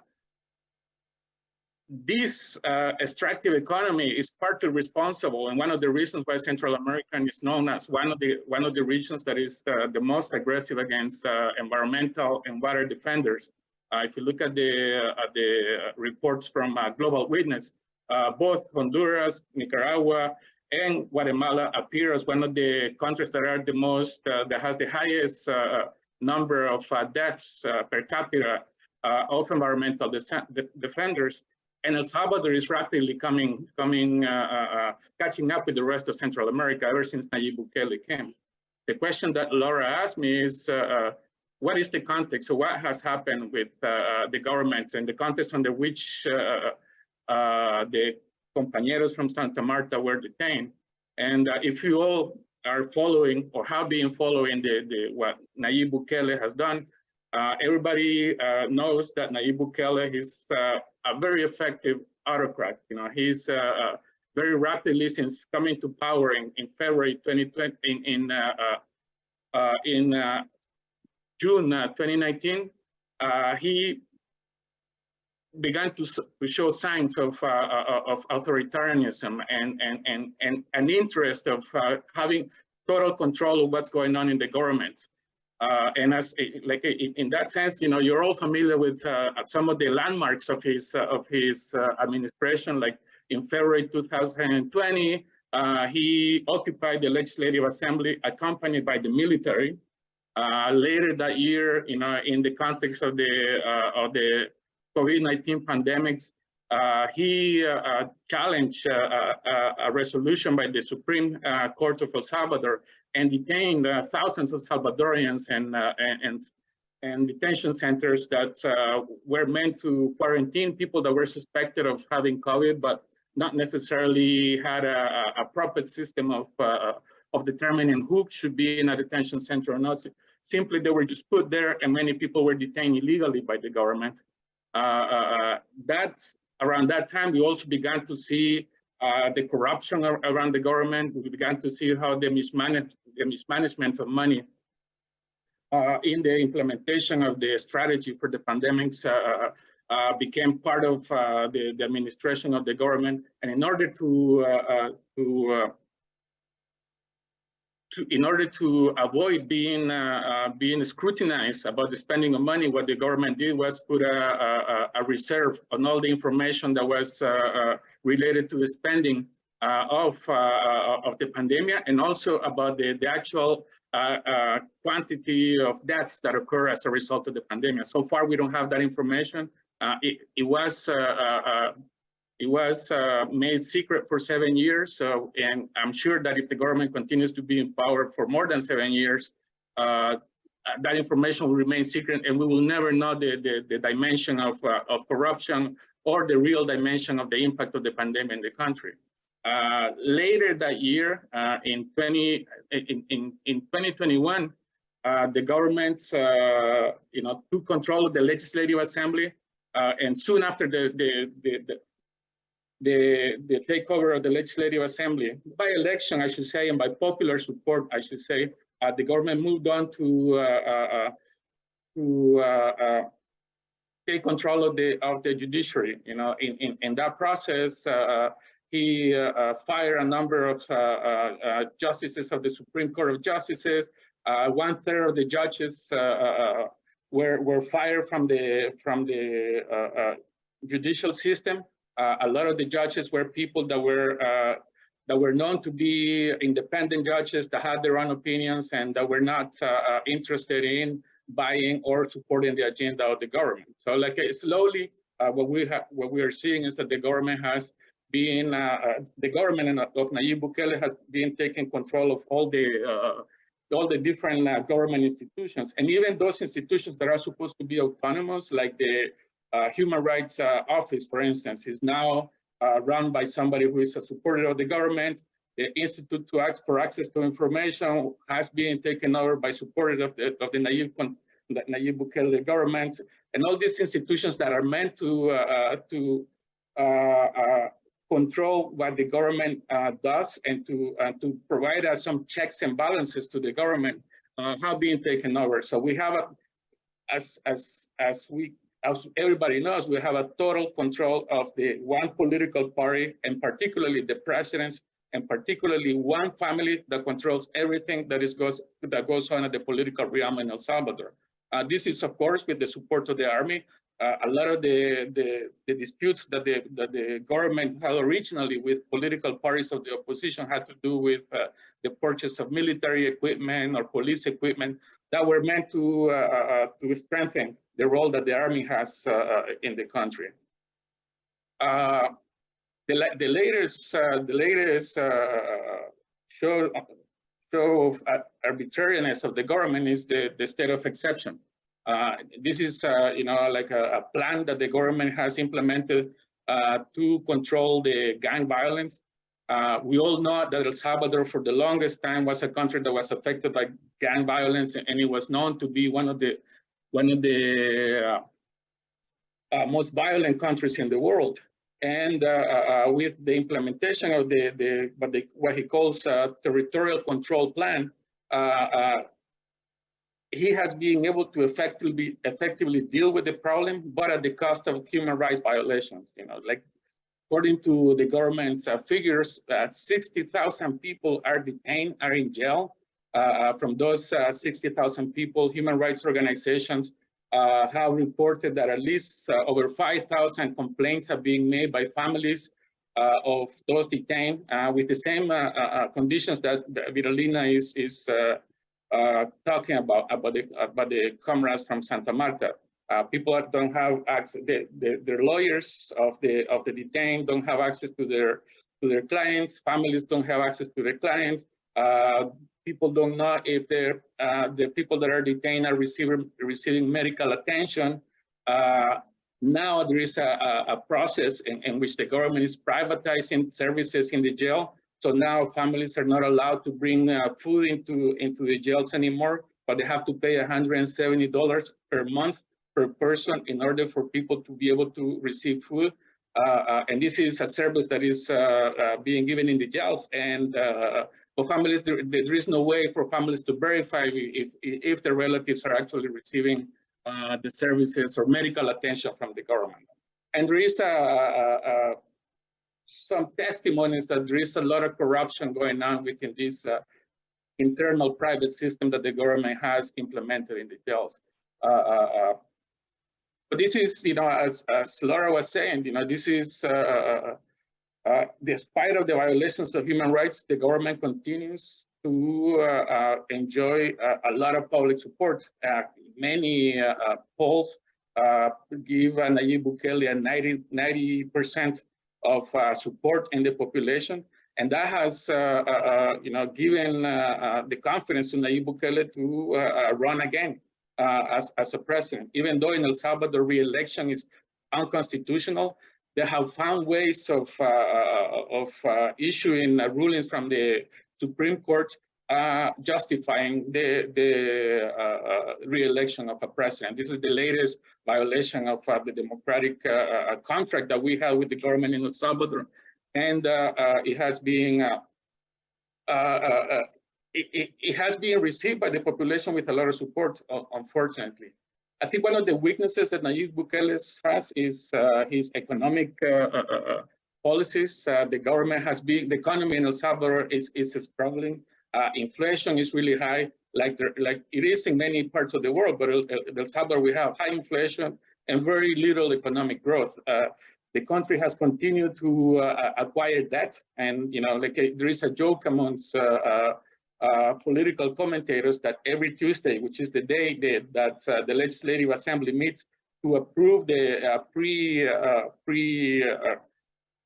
this uh, extractive economy is partly responsible, and one of the reasons why Central America is known as one of the one of the regions that is uh, the most aggressive against uh, environmental and water defenders. Uh, if you look at the the reports from Global Witness, both Honduras, Nicaragua, and Guatemala appear as one of the countries that are the most, uh, that has the highest uh, number of uh, deaths uh, per capita uh, of environmental de defenders. And El Salvador is rapidly coming, coming, uh, catching up with the rest of Central America ever since Nayib Bukele came. the question that Laura asked me is, uh, uh, what is the context? So what has happened with uh, the government and the context under which uh, uh, the compañeros from Santa Marta were detained? And uh, if you all are following or have been following the, the what Nayib Bukele has done, uh, everybody uh, knows that Nayib Bukele is uh, a very effective autocrat. You know, he's uh, uh, very rapidly since coming to power in, in February 2020, in in, in June uh, 2019, uh, he began to, to show signs of, uh, uh, of authoritarianism and, and, and, and an interest of uh, having total control of what's going on in the government. Uh, and as like in that sense, you know, you're all familiar with uh, some of the landmarks of his uh, of his administration. Like in February 2020, uh, he occupied the Legislative Assembly, accompanied by the military. Later that year, you know, in the context of the of the COVID-19 pandemics, uh, he uh, uh, challenged a resolution by the Supreme Court of El Salvador and detained thousands of Salvadorians and, and, and, detention centers that uh, were meant to quarantine people that were suspected of having COVID, but not necessarily had a, a a proper system of, uh, of determining who should be in a detention center or not. Simply, they were just put there and many people were detained illegally by the government. Uh, uh, that, around that time, we also began to see uh, the corruption ar- around the government. We began to see how the mismanage, the mismanagement of money uh, in the implementation of the strategy for the pandemics uh, uh, became part of uh, the, the administration of the government. And in order to, uh, uh, to, uh, to, in order to avoid being, uh, uh, being scrutinized about the spending of money, what the government did was put a, a, a reserve on all the information that was uh, uh, related to the spending uh, of, uh, uh, of the pandemic and also about the, the actual quantity of deaths that occur as a result of the pandemic. So far, we don't have that information. It, it was it was uh, made secret for seven years. So, and I'm sure that if the government continues to be in power for more than seven years, uh, that information will remain secret, and we will never know the the, the dimension of uh, of corruption or the real dimension of the impact of the pandemic in the country. Uh, later that year, uh, in 20 in in, in 2021, uh, the government, you know, took control of the Legislative Assembly, uh, and soon after the the the, the the, takeover of the Legislative Assembly by election, I should say, and by popular support, I should say, uh, the government moved on to uh, uh, to uh, uh, take control of the of the judiciary. You know, in in, in that process, uh, he uh, uh, fired a number of uh, uh, uh, justices of the Supreme Court of Justices. Uh, one third of the judges uh, uh, were were fired from the from the uh, uh, judicial system. Uh, a lot of the judges were people that were uh, that were known to be independent judges that had their own opinions and that were not uh, interested in buying or supporting the agenda of the government. So, like slowly, what we have, what we are seeing is that the government has been, the government of Nayib Bukele has been taking control of all the all the different uh, government institutions, and even those institutions that are supposed to be autonomous, like the Human Rights uh, Office, for instance, is now uh, run by somebody who is a supporter of the government. The Institute to Act for Access to Information has been taken over by supporters of the, of the Nayib, the Nayib Bukele government, and all these institutions that are meant to uh, to uh, uh, control what the government uh, does and to uh, to provide us some checks and balances to the government uh, have been taken over. So we have a, as as as we as everybody knows, we have a total control of the one political party, and particularly the presidents, and particularly one family that controls everything that is goes that goes on at the political realm in El Salvador. Uh, this is, of course, with the support of the army. Uh, a lot of the, the, the disputes that the, that the government had originally with political parties of the opposition had to do with uh, the purchase of military equipment or police equipment that were meant to, uh, uh, to strengthen the role that the army has uh, uh, in the country. Uh, the, the latest, uh, the latest uh, show, show of uh, arbitrariness of the government is the, the state of exception. Uh, this is, uh, you know, like a, a, plan that the government has implemented uh, to control the gang violence. Uh, we all know that El Salvador for the longest time was a country that was affected by gang violence and it was known to be one of the one of the uh, most violent countries in the world. And with the implementation of the, the, what, the what he calls territorial control plan, he has been able to effectively effectively deal with the problem, but at the cost of human rights violations. You know, like according to the government's uh, figures, uh, 60,000 people are detained, are in jail. Uh, uh, from those uh, 60,000 people, human rights organizations uh, have reported that at least over 5,000 complaints have been made by families of those detained with the same conditions that Vidalina is, is uh, talking about about the about the comrades from Santa Marta. Uh, people don't have access. The, the, their lawyers of the of the detained don't have access to their to their clients. Families don't have access to their clients. Uh, people don't know if uh, the people that are detained are receiving receiving medical attention. Uh, now there is a, a process in, in which the government is privatizing services in the jail so now families are not allowed to bring uh, food into, into the jails anymore, but they have to pay $170 per month per person in order for people to be able to receive food. Uh, uh, and this is a service that is uh, uh, being given in the jails. And uh, for families, there, there is no way for families to verify if, if their relatives are actually receiving the services or medical attention from the government. And there is a, a, a some testimonies that there is a lot of corruption going on within this uh, internal private system that the government has implemented in the jails. Uh, uh, uh but this is, you know, as, as Laura was saying, you know, this is, uh, uh, despite of the violations of human rights, the government continues to uh, uh, enjoy uh, a lot of public support. many polls give Nayib Bukele a 90, percent of uh, support in the population. And that has, uh, uh, you know, given the confidence to Nayib Bukele to run again as, as a president. Even though in El Salvador re-election is unconstitutional, they have found ways of, uh, uh, of uh, issuing rulings from the Supreme Court uh, justifying the, the uh, re-election of a president. This is the latest violation of uh, the democratic contract that we have with the government in El Salvador. And it has been it, it, has been received by the population with a lot of support, unfortunately. I think one of the weaknesses that Nayib Bukele has is uh, his economic uh, uh, policies. the government has been, the economy in El Salvador is, is struggling. Uh, inflation is really high, like there, like it is in many parts of the world. But in El Salvador, we have high inflation and very little economic growth. Uh, the country has continued to uh, acquire debt, and you know, like a, there is a joke amongst uh, uh, uh, political commentators that every Tuesday, which is the day that, that the Legislative Assembly meets to approve the pre pre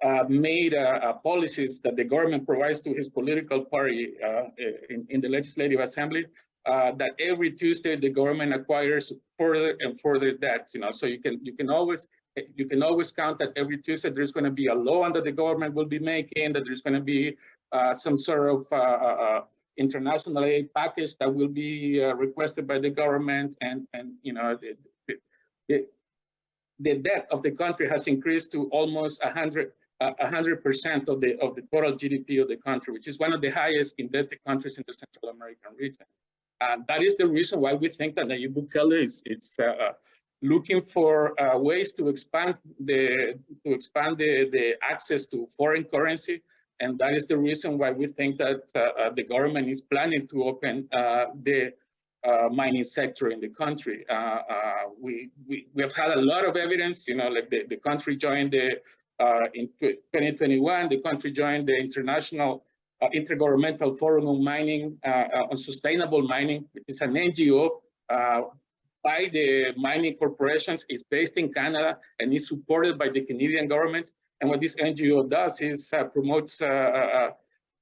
uh, made uh, uh, policies that the government provides to his political party uh, in, in, the Legislative Assembly, uh, that every Tuesday the government acquires further and further debt. You know, so you can you can always you can always count that every Tuesday there's going to be a law that the government will be making, that there's going to be some sort of international aid package that will be requested by the government, and and you know the, the, the debt of the country has increased to almost 100 100% of the of the total GDP of the country, which is one of the highest indebted countries in the Central American region. And that is the reason why we think that Nayib Bukele is it's uh, uh, looking for uh, ways to expand the to expand the, the access to foreign currency. And that is the reason why we think that uh, uh the government is planning to open uh, the mining sector in the country. we, we, we have had a lot of evidence, you know, like the, the country joined the uh, in 2021, the country joined the International uh, Intergovernmental Forum on Mining, uh, on Sustainable Mining, which is an NGO by the mining corporations. It's based in Canada and is supported by the Canadian government. And what this NGO does is promotes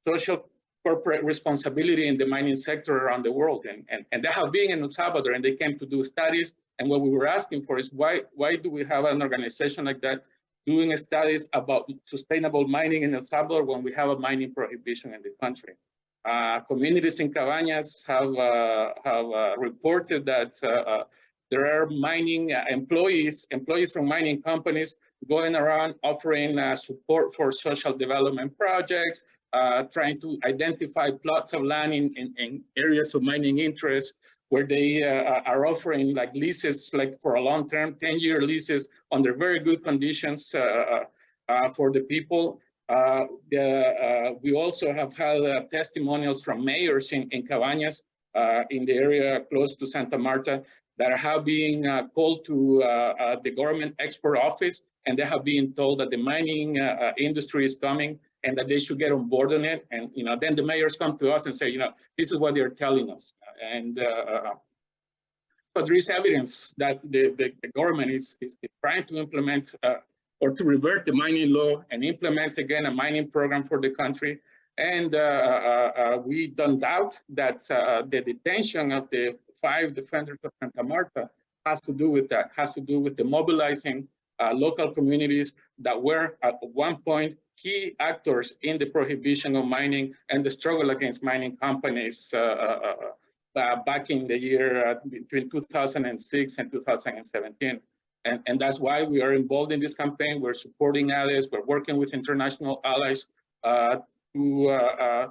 social corporate responsibility in the mining sector around the world. And, and, and they have been in El Salvador and they came to do studies. And what we were asking for is why, why do we have an organization like that doing studies about sustainable mining in El Salvador when we have a mining prohibition in the country? Uh, communities in Cabañas have, uh, have uh, reported that uh, uh, there are mining employees, employees from mining companies going around offering support for social development projects, uh, trying to identify plots of land in, in, in areas of mining interest where they uh, are offering like leases like for a long term 10 year leases under very good conditions uh, uh for the people. Uh, the, we also have had testimonials from mayors in, in Cabañas in the area close to Santa Marta that have been called to the government export office and they have been told that the mining industry is coming and that they should get on board on it. And, you know, then the mayors come to us and say, you know, this is what they're telling us. And uh, but there is evidence that the, the, the government is, is, trying to implement uh, or to revert the mining law and implement again a mining program for the country. And uh, uh, uh we don't doubt that uh, the detention of the five defenders of Santa Marta has to do with that, has to do with the mobilizing local communities that were at one point key actors in the prohibition of mining and the struggle against mining companies uh, uh, uh, back in the year between 2006 and 2017. And, and that's why we are involved in this campaign. We're supporting allies. We're working with international allies uh, to, uh,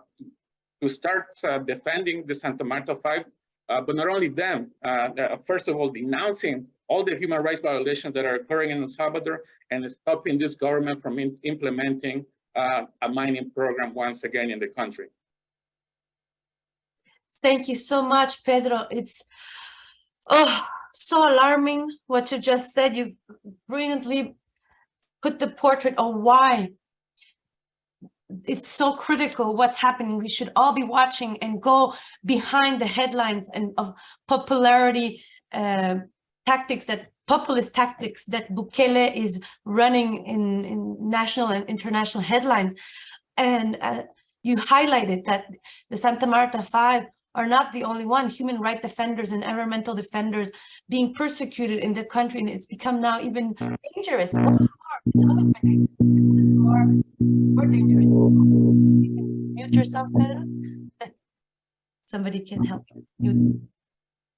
to start uh, defending the Santa Marta Five, Uh, but not only them, uh, uh, first of all, denouncing all the human rights violations that are occurring in El Salvador and stopping this government from implementing uh, a mining program once again in the country. Thank you so much, Pedro. It's oh so alarming what you just said. You've brilliantly put the portrait of why it's so critical what's happening. We should all be watching and go behind the headlines and of popularity uh, tactics that populist tactics that Bukele is running in, in national and international headlines. And uh, you highlighted that the Santa Marta Five are not the only one, human rights defenders and environmental defenders being persecuted in the country. And it's become now even dangerous. It's always been more, dangerous. You can mute yourself, Pedro. <laughs> Somebody can help you. Mute.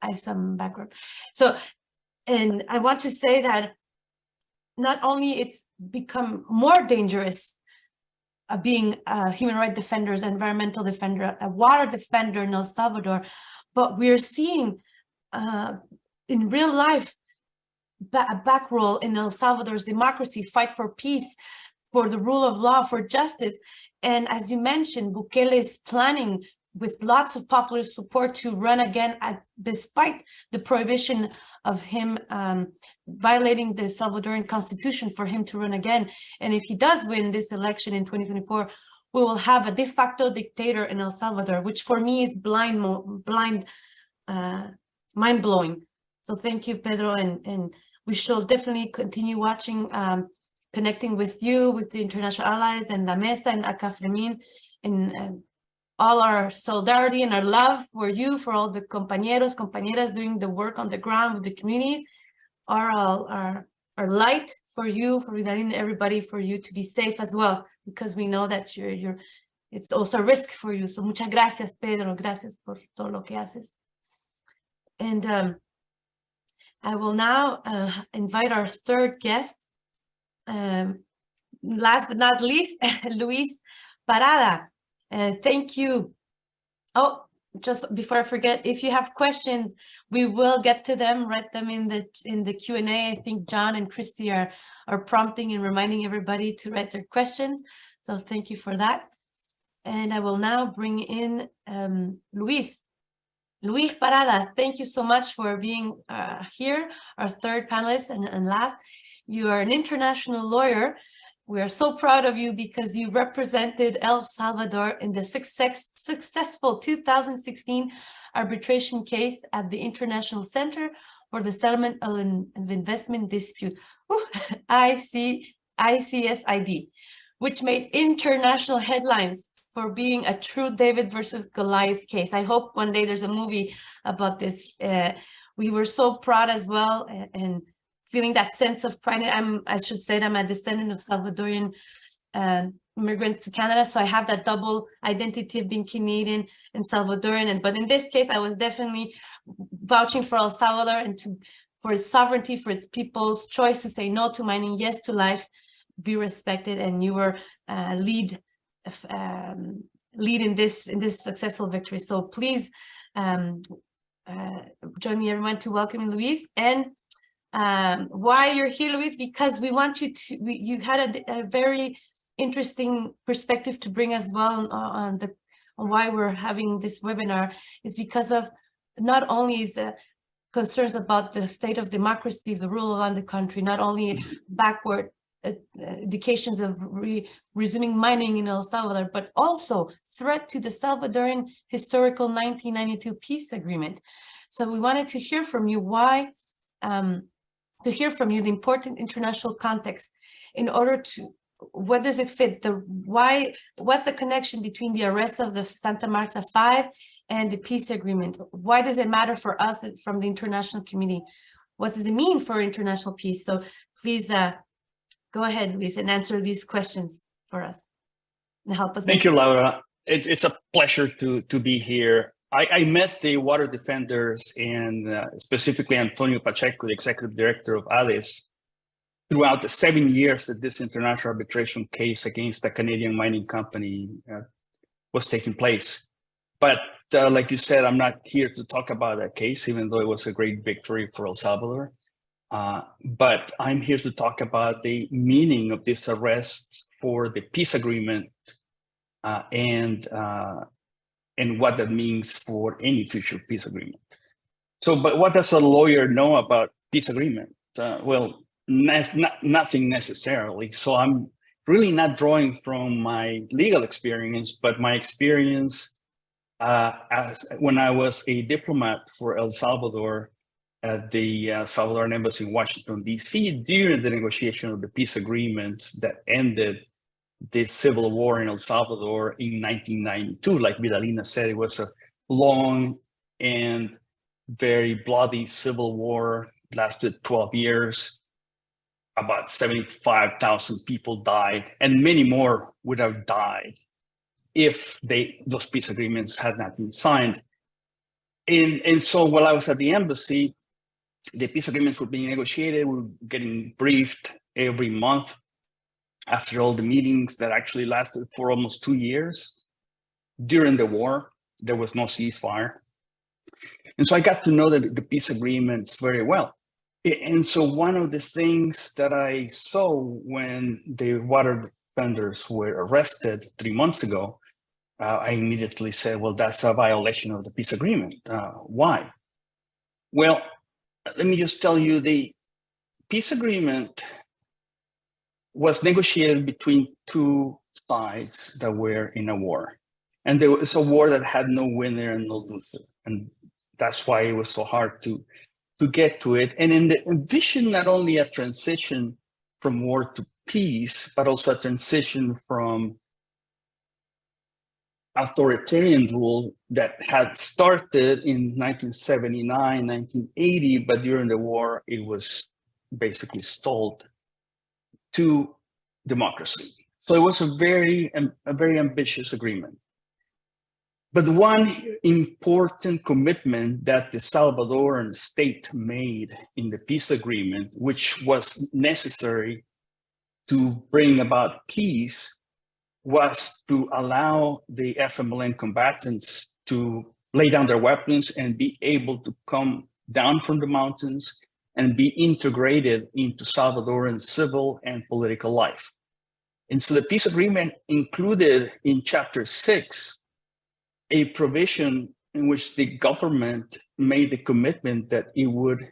I have some background. So and I want to say that not only it's become more dangerous uh, being a human rights defenders, environmental defender, a water defender in El Salvador, but we're seeing uh, in real life a back role in El Salvador's democracy, fight for peace, for the rule of law, for justice. And as you mentioned, Bukele is planning with lots of popular support to run again at, despite the prohibition of him um, violating the Salvadoran constitution for him to run again. And if he does win this election in 2024, we will have a de facto dictator in El Salvador, which for me is blind, blind, uh, mind-blowing. So thank you, Pedro, and, and we shall definitely continue watching, um, connecting with you, with the international allies and La Mesa and ACAFREMIN, and uh, all our solidarity and our love for you, for all the compañeros, compañeras doing the work on the ground with the communities, are all our, our light for you, for everybody, for you to be safe as well, because we know that you're, you're, it's also a risk for you. So muchas gracias, Pedro. Gracias por todo lo que haces. And um, I will now uh, invite our third guest, um, last but not least, <laughs> Luis Parada. Uh, thank you. Oh, just before I forget, if you have questions, we will get to them, write them in the in the Q&A. I think John and Christy are, are prompting and reminding everybody to write their questions. So thank you for that. And I will now bring in um, Luis. Luis Parada, thank you so much for being uh, here, our third panelist and, and last. You are an international lawyer we are so proud of you because you represented El Salvador in the success, successful 2016 arbitration case at the International Center for the Settlement of Investment Dispute, <laughs> IC, ICSID, which made international headlines for being a true David versus Goliath case. I hope one day there's a movie about this. Uh, we were so proud as well and, and feeling that sense of pride. I'm, I should say that I'm a descendant of Salvadorian uh, immigrants to Canada. So I have that double identity of being Canadian and Salvadorian. And, but in this case, I was definitely vouching for El Salvador and to for its sovereignty, for its people's choice to say no to mining, yes to life, be respected. And you were uh, lead um, lead in this in this successful victory. So please um, uh, join me, everyone, to welcome Luis. And um, why you're here, Luis, because we want you to. We, you had a, a, very interesting perspective to bring as well on, on the on why we're having this webinar is because of not only is the concerns about the state of democracy, the rule around the country, not only backward uh, indications of re resuming mining in El Salvador, but also threat to the Salvadoran historical 1992 peace agreement. So we wanted to hear from you why, um, to hear from you the important international context in order to, what does it fit? The why, what's the connection between the arrest of the Santa Marta Five and the peace agreement? Why does it matter for us from the international community? What does it mean for international peace? So please uh, go ahead, Luis, and answer these questions for us and help us. Thank you, Laura. It's, it's a pleasure to, to be here. I, I met the water defenders and uh, specifically Antonio Pacheco, the executive director of ADES, throughout the seven years that this international arbitration case against the Canadian mining company uh, was taking place. But uh, like you said, I'm not here to talk about that case, even though it was a great victory for El Salvador. Uh, but I'm here to talk about the meaning of this arrest for the peace agreement uh, and uh, and what that means for any future peace agreement. So, but what does a lawyer know about peace agreement? Uh, well, not, nothing necessarily. So I'm really not drawing from my legal experience, but my experience uh, as when I was a diplomat for El Salvador at the uh, Salvadoran embassy in Washington, D.C. during the negotiation of the peace agreements that ended the civil war in El Salvador in 1992. Like Vidalina said, it was a long and very bloody civil war, lasted 12 years. About 75,000 people died and many more would have died if they those peace agreements had not been signed. And, and so while I was at the embassy, the peace agreements were being negotiated. We were getting briefed every month after all the meetings that actually lasted for almost two years. During the war, there was no ceasefire. And so I got to know that the peace agreements very well. And so one of the things that I saw when the water defenders were arrested three months ago, uh, I immediately said, well, that's a violation of the peace agreement. Uh, why? Well, let me just tell you the peace agreement was negotiated between two sides that were in a war. And there was a war that had no winner and no loser. And that's why it was so hard to, to get to it. And in the envision not only a transition from war to peace, but also a transition from authoritarian rule that had started in 1979, 1980, but during the war, it was basically stalled to democracy. So it was a very, a very ambitious agreement. But one important commitment that the Salvadoran state made in the peace agreement, which was necessary to bring about peace, was to allow the FMLN combatants to lay down their weapons and be able to come down from the mountains and be integrated into Salvadoran civil and political life. And so the peace agreement included in chapter six, a provision in which the government made the commitment that it would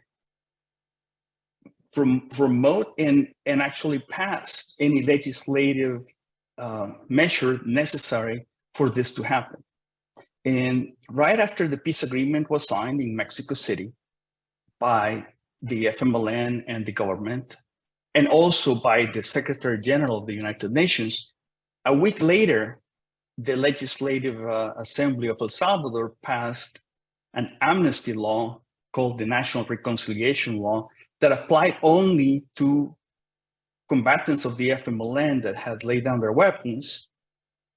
promote and, and actually pass any legislative uh, measure necessary for this to happen. And right after the peace agreement was signed in Mexico City by the FMLN and the government, and also by the Secretary General of the United Nations, a week later, the Legislative uh, Assembly of El Salvador passed an amnesty law called the National Reconciliation Law that applied only to combatants of the FMLN that had laid down their weapons.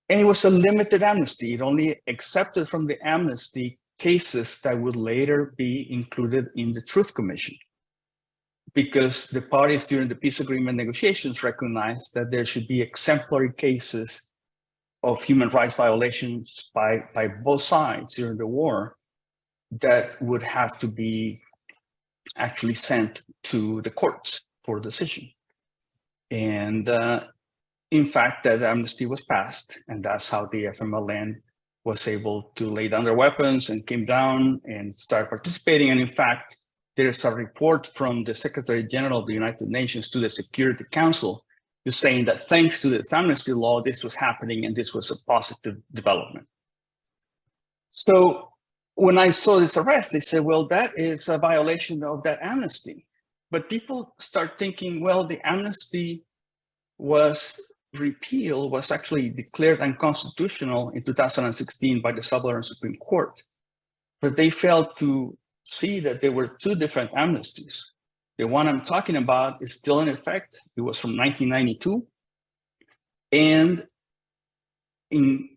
And it was a limited amnesty. It only accepted from the amnesty cases that would later be included in the Truth Commission. Because the parties during the peace agreement negotiations recognized that there should be exemplary cases of human rights violations by, by both sides during the war that would have to be actually sent to the courts for decision. And uh, in fact, that amnesty was passed, and that's how the FMLN was able to lay down their weapons and came down and start participating. And in fact, there's a report from the Secretary General of the United Nations to the Security Council saying that thanks to this amnesty law, this was happening and this was a positive development. So when I saw this arrest, they said, well, that is a violation of that amnesty. But people start thinking, well, the amnesty was repealed, was actually declared unconstitutional in 2016 by the Salvadoran Supreme Court. But they failed to see that there were two different amnesties. The one I'm talking about is still in effect. It was from 1992. And in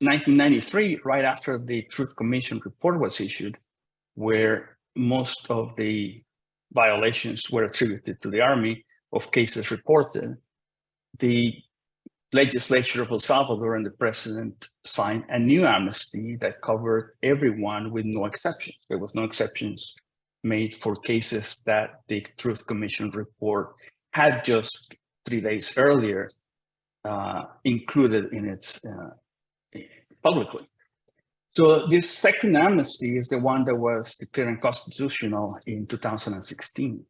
1993, right after the Truth Commission report was issued, where most of the violations were attributed to the army of cases reported, the legislature of El Salvador and the president signed a new amnesty that covered everyone with no exceptions. There was no exceptions made for cases that the Truth Commission report had just three days earlier uh, included in its uh, publicly. So this second amnesty is the one that was declared unconstitutional in 2016.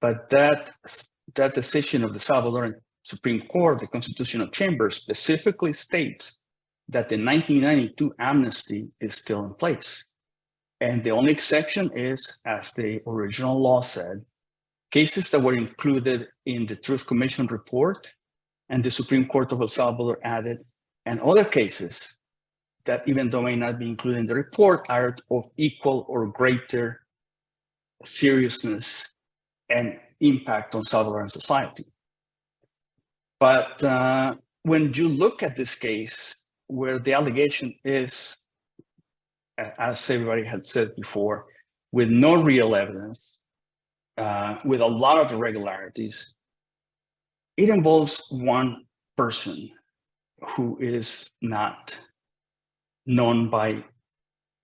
But that, that decision of the Salvadoran Supreme Court, the Constitutional Chamber, specifically states that the 1992 amnesty is still in place. And the only exception is, as the original law said, cases that were included in the Truth Commission report and the Supreme Court of El Salvador added, and other cases that even though may not be included in the report are of equal or greater seriousness and impact on Salvadoran society. But uh, when you look at this case where the allegation is as everybody had said before, with no real evidence, uh, with a lot of irregularities, it involves one person who is not known by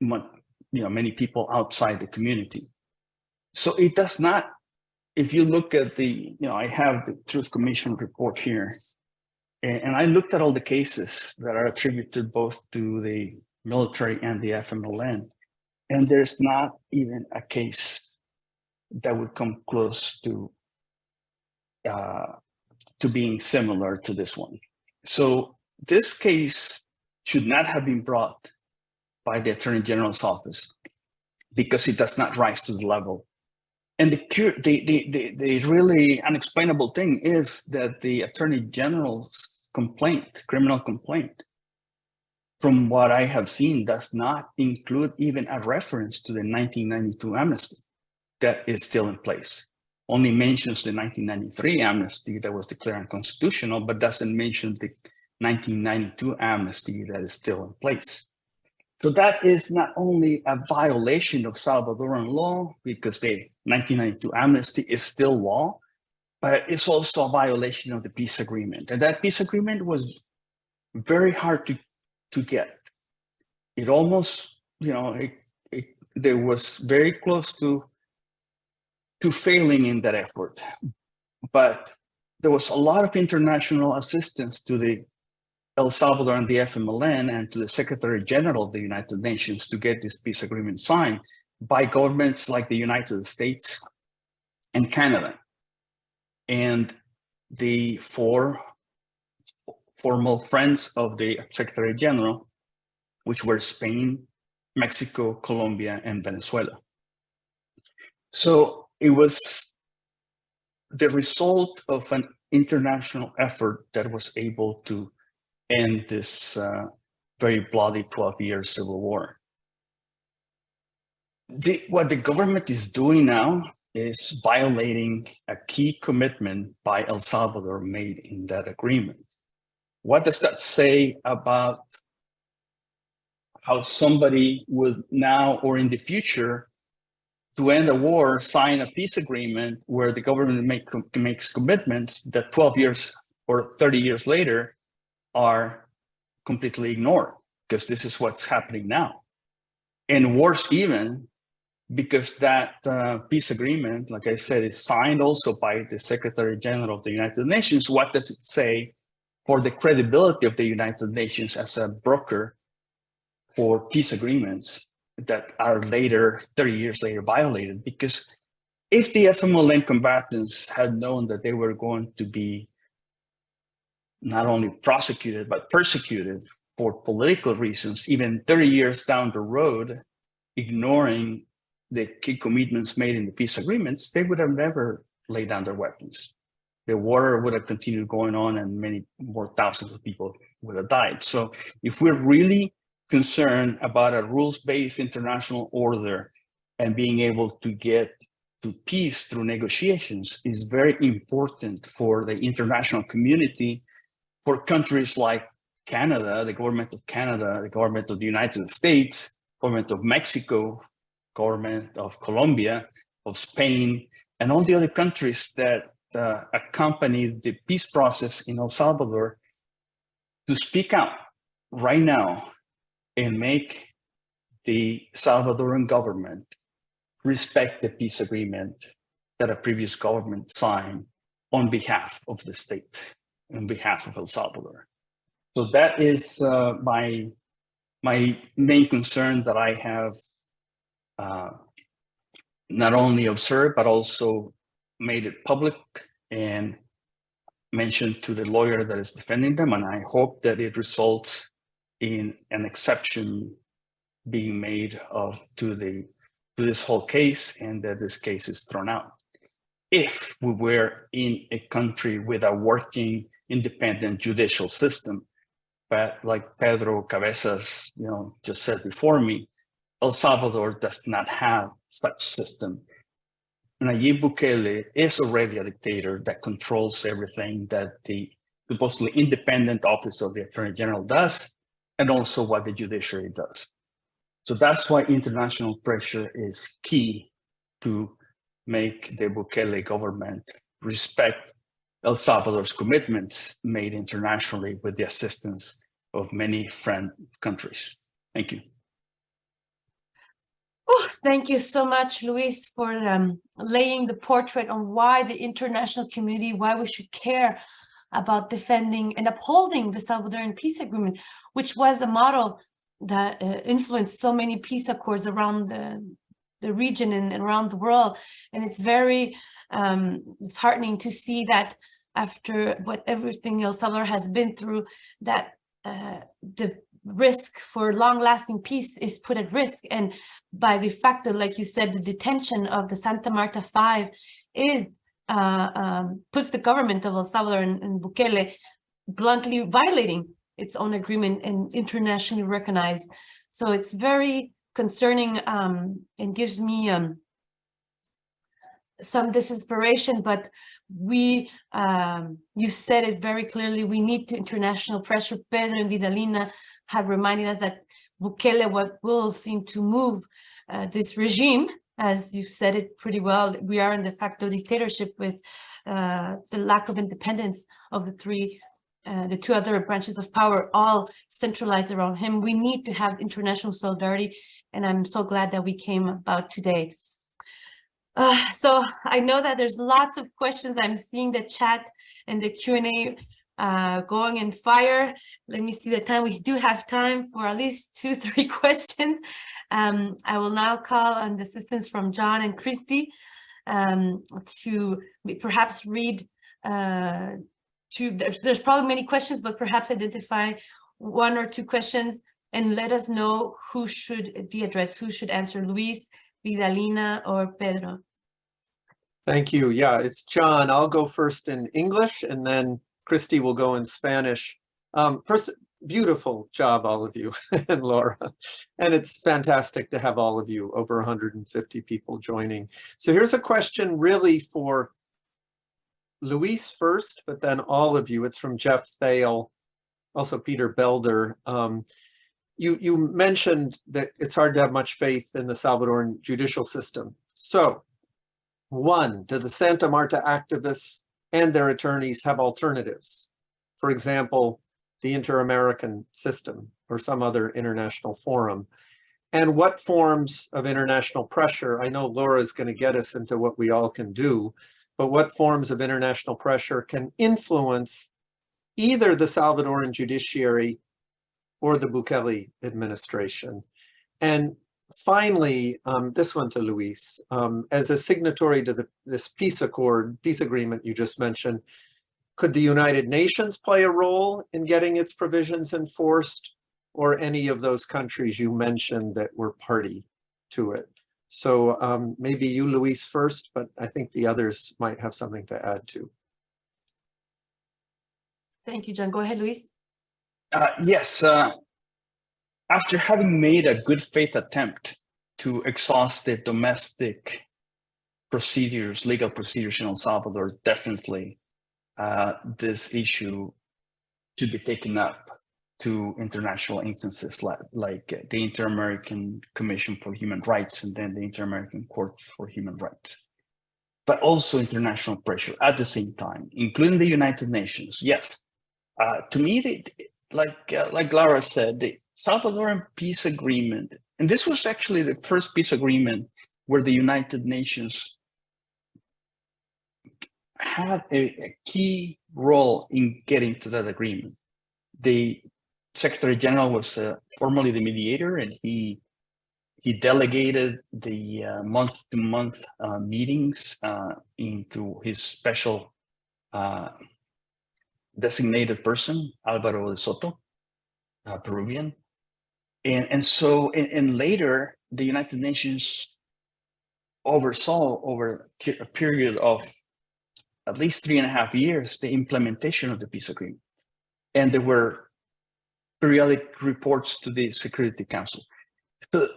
you know, many people outside the community. So it does not, if you look at the, you know, I have the Truth Commission report here, and, and I looked at all the cases that are attributed both to the military and the FMLN. And there's not even a case that would come close to uh, to being similar to this one. So this case should not have been brought by the Attorney General's office because it does not rise to the level. And the, the, the, the, really unexplainable thing is that the Attorney General's complaint, criminal complaint, from what I have seen, does not include even a reference to the 1992 amnesty that is still in place. Only mentions the 1993 amnesty that was declared unconstitutional, but doesn't mention the 1992 amnesty that is still in place. So that is not only a violation of Salvadoran law, because the 1992 amnesty is still law, but it's also a violation of the peace agreement. And that peace agreement was very hard to to get. It almost, you know, it, it, there was very close to, to failing in that effort. But there was a lot of international assistance to the El Salvador and the FMLN and to the Secretary General of the United Nations to get this peace agreement signed by governments like the United States and Canada. And the four formal friends of the Secretary General, which were Spain, Mexico, Colombia, and Venezuela. So it was the result of an international effort that was able to end this uh, very bloody 12-year civil war. The, what the government is doing now is violating a key commitment by El Salvador made in that agreement. What does that say about how somebody would now or in the future to end a war sign a peace agreement where the government make, makes commitments that 12 years or 30 years later are completely ignored because this is what's happening now. And worse even, because that uh, peace agreement, like I said, is signed also by the Secretary General of the United Nations. What does it say for the credibility of the United Nations as a broker for peace agreements that are later, 30 years later, violated? Because if the FMLN combatants had known that they were going to be not only prosecuted, but persecuted for political reasons, even 30 years down the road, ignoring the key commitments made in the peace agreements, they would have never laid down their weapons. The war would have continued going on and many more thousands of people would have died. So if we're really concerned about a rules-based international order and being able to get to peace through negotiations is very important for the international community, for countries like Canada, the government of Canada, the government of the United States, government of Mexico, government of Colombia, of Spain, and all the other countries that uh, accompany the peace process in El Salvador to speak out right now and make the Salvadoran government respect the peace agreement that a previous government signed on behalf of the state, on behalf of El Salvador. So that is uh, my, my main concern that I have uh, not only observed, but also made it public and mentioned to the lawyer that is defending them. And I hope that it results in an exception being made of to the to this whole case and that this case is thrown out. If we were in a country with a working independent judicial system, but like Pedro Cabezas, you know, just said before me, El Salvador does not have such system. And Nayib Bukele is already a dictator that controls everything that the supposedly independent office of the Attorney General does, and also what the judiciary does. So that's why international pressure is key to make the Bukele government respect El Salvador's commitments made internationally with the assistance of many friend countries. Thank you. Oh, thank you so much, Luis, for um, laying the portrait on why the international community, why we should care about defending and upholding the Salvadoran peace agreement, which was a model that uh, influenced so many peace accords around the, the region and, around the world. And it's very um, disheartening to see that after what everything El Salvador has been through, that uh, the risk for long-lasting peace is put at risk. And by de facto, like you said, the detention of the Santa Marta Five is uh, um, puts the government of El Salvador and, and Bukele bluntly violating its own agreement and internationally recognized. So it's very concerning um, and gives me um, some disinspiration, but we, um, you said it very clearly, we need international pressure. Pedro and Vidalina have reminded us that Bukele will seem to move uh, this regime, as you said it pretty well, we are in de facto dictatorship with uh, the lack of independence of the three, uh, the two other branches of power, all centralized around him. We need to have international solidarity, and I'm so glad that we came about today. Uh, so I know that there's lots of questions. I'm seeing the chat and the Q&A uh, going in fire. Let me see the time. We do have time for at least <laughs> two, three <laughs> questions. Um, I will now call on the assistance from John and Christy um, to perhaps read uh, to, there's, there's probably many questions, but perhaps identify one or two questions and let us know who should be addressed, who should answer, Luis, Vidalina, or Pedro. Thank you. Yeah, it's John. I'll go first in English and then Christy will go in Spanish. Um, first, beautiful job, all of you <laughs> and Laura. And it's fantastic to have all of you, over 150 people joining. So here's a question really for Luis first, but then all of you. It's from Geoff Thale, also Peter Belder. Um, you, you mentioned that it's hard to have much faith in the Salvadoran judicial system. So one, do the Santa Marta activists and their attorneys have alternatives? For example, the Inter-American system or some other international forum? And what forms of international pressure, I know Laura is going to get us into what we all can do, but what forms of international pressure can influence either the Salvadoran judiciary or the Bukele administration? And finally, um, this one to Luis, um, as a signatory to the, this peace accord, peace agreement you just mentioned, could the United Nations play a role in getting its provisions enforced or any of those countries you mentioned that were party to it? So um, maybe you, Luis, first, but I think the others might have something to add too. Thank you, John. Go ahead, Luis. Uh, yes, uh, after having made a good faith attempt to exhaust the domestic procedures, legal procedures in El Salvador, definitely uh, this issue should be taken up to international instances like, like the Inter-American Commission for Human Rights and then the Inter-American Court for Human Rights. But also international pressure at the same time, including the United Nations. Yes, uh, to me, it, like uh, like Lara said, Salvadoran peace agreement, and this was actually the first peace agreement where the United Nations had a, a, key role in getting to that agreement. The Secretary General was uh, formally the mediator, and he he delegated the uh, month-to-month -month, uh, meetings uh, into his special uh, designated person, Alvaro de Soto, Peruvian. And, and so, and, and later, the United Nations oversaw over a period of at least three and a half years, the implementation of the peace agreement. And there were periodic reports to the Security Council. So,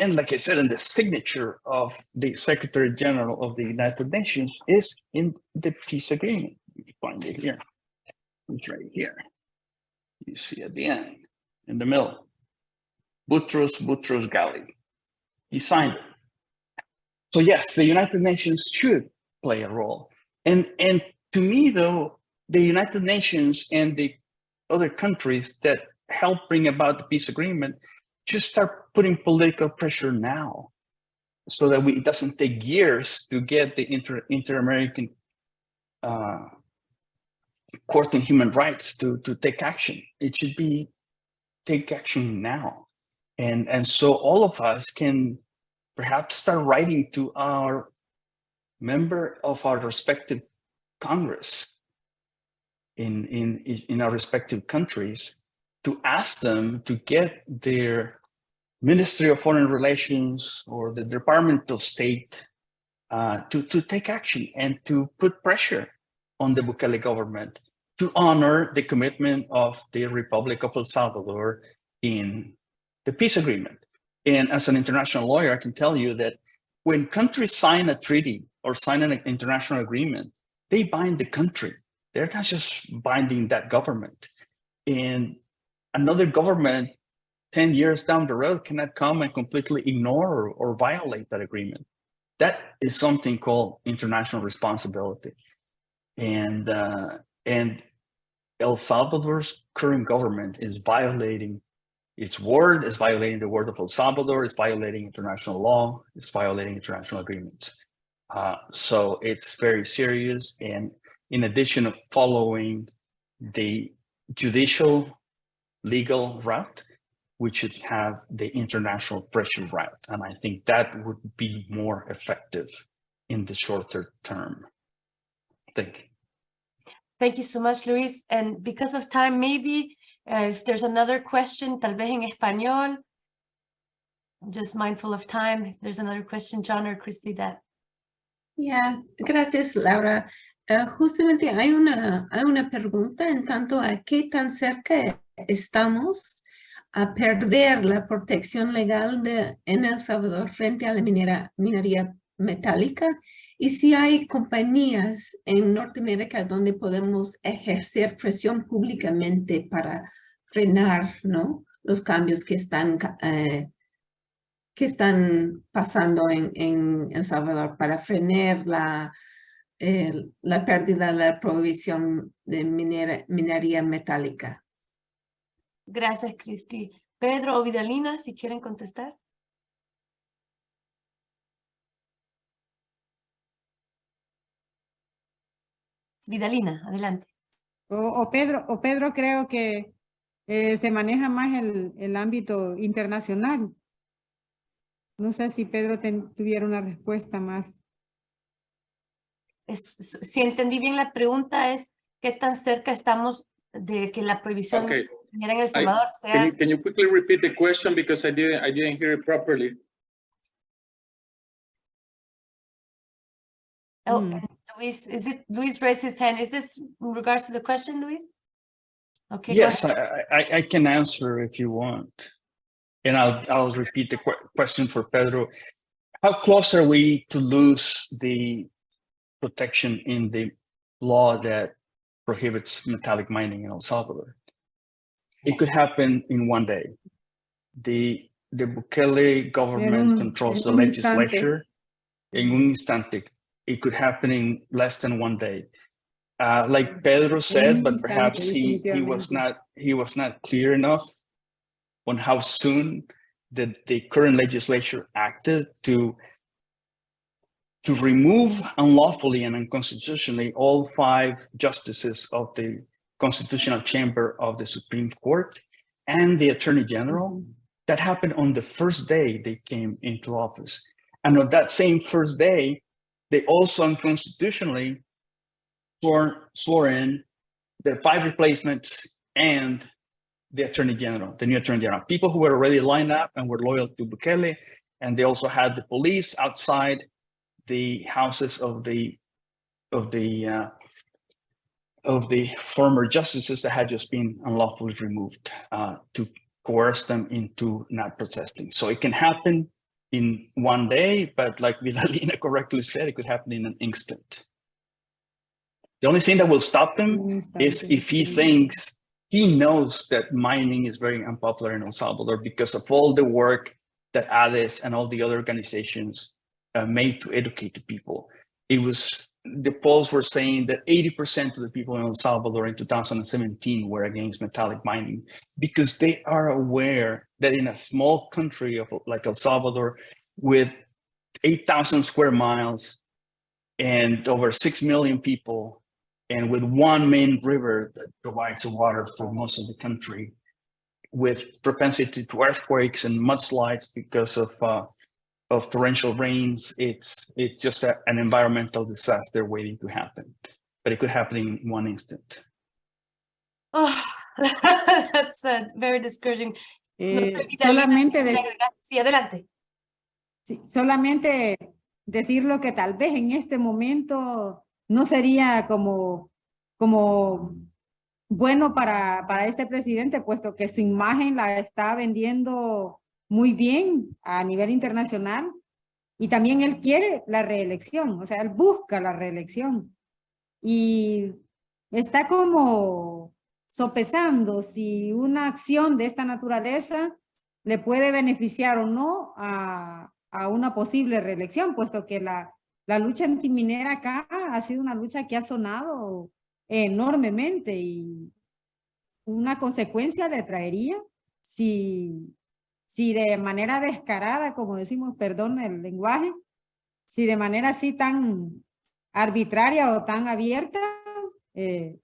and like I said, and the signature of the Secretary General of the United Nations is in the peace agreement. You find it here. It's right here. You see at the end, in the middle. Boutros Boutros Ghali. He signed it. So yes, the United Nations should play a role. And, and to me, though, the United Nations and the other countries that help bring about the peace agreement should start putting political pressure now so that we, it doesn't take years to get the inter, inter-American uh, Court on Human Rights to, to take action. It should be take action now. And, and so all of us can perhaps start writing to our member of our respective Congress in, in, in our respective countries to ask them to get their Ministry of Foreign Relations or the Department of State uh, to, to take action and to put pressure on the Bukele government to honor the commitment of the Republic of El Salvador in the peace agreement. And as an international lawyer, I can tell you that when countries sign a treaty or sign an international agreement, they bind the country. They're not just binding that government. And another government 10 years down the road cannot come and completely ignore or, or violate that agreement. That is something called international responsibility. And, uh, and El Salvador's current government is violating its word, is violating the word of El Salvador, is violating international law, is violating international agreements. Uh, so it's very serious. And in addition of following the judicial legal route, we should have the international pressure route. And I think that would be more effective in the shorter term. Thank you. Thank you so much, Luis. And because of time, maybe uh, if there's another question, tal vez en español. I'm just mindful of time. If there's another question, John or Christy, that yeah, gracias, Laura. Ah, justamente hay una, hay una pregunta en tanto a qué tan cerca estamos a perder la protección legal de, en El Salvador frente a la minera, minería metálica y si hay compañías en Norteamérica donde podemos ejercer presión públicamente para frenar ¿no? los cambios que están, eh, que están pasando en, en El Salvador para frenar la, eh, la pérdida de la provisión de minería metálica. Gracias, Cristi. Pedro o Vidalina, si quieren contestar. Vidalina, adelante. O, o Pedro, o Pedro creo que eh, se maneja más el, el ámbito internacional. No sé si Pedro ten- tuviera una respuesta más. Es- si entendí bien la pregunta es qué tan cerca estamos de que la prohibición Okay. en El I- Salvador Can sea you, can you quickly repeat the question because I didn't, I didn't hear it properly? Oh, Mm. And Luis, is it, Luis raised his hand. Is this in regards to the question, Luis? Okay. Yes. I, I, I can answer if you want. And I'll, I'll repeat the que- question for Pedro. How close are we to lose the protection in the law that prohibits metallic mining in El Salvador? It could happen in one day. The, the Bukele government controls the en un instante. legislature. En un instante. It could happen in less than one day. Uh, like Pedro said, but perhaps he, he was not, he was not clear enough on how soon the, the current legislature acted to to remove unlawfully and unconstitutionally all five justices of the constitutional chamber of the Supreme Court and the Attorney General. That happened on the first day they came into office. And on that same first day, they also unconstitutionally swore, swore in the five replacements and the Attorney General, the new Attorney General, people who were already lined up and were loyal to Bukele. And they also had the police outside the houses of the of the uh, of the former justices that had just been unlawfully removed uh, to coerce them into not protesting. So it can happen in one day, but like <laughs> Vidalina correctly said, it could happen in an instant. The only thing that will stop him is if he thinks he knows that mining is very unpopular in El Salvador because of all the work that ADES and all the other organizations uh, made to educate the people. It was, the polls were saying that 80% of the people in El Salvador in 2017 were against metallic mining because they are aware that in a small country of like El Salvador with 8,000 square miles and over 6 million people and with one main river that provides water for most of the country with propensity to earthquakes and mudslides because of uh, of torrential rains it's it's just a, an environmental disaster waiting to happen but it could happen in one instant Oh, <laughs> that's uh, very discouraging. No sé, Eh, solamente de-. Sí, adelante. Sí, solamente decir lo que tal vez en este momento no sería como, como bueno para, para este presidente, puesto que su imagen la está vendiendo muy bien a nivel internacional y también él quiere la reelección, o sea, él busca la reelección y está como sopesando si una acción de esta naturaleza le puede beneficiar o no a, a una posible reelección, puesto que la, la lucha antiminera acá ha sido una lucha que ha sonado enormemente y una consecuencia le traería si, si de manera descarada, como decimos, perdón el lenguaje, si de manera así tan arbitraria o tan abierta, eh,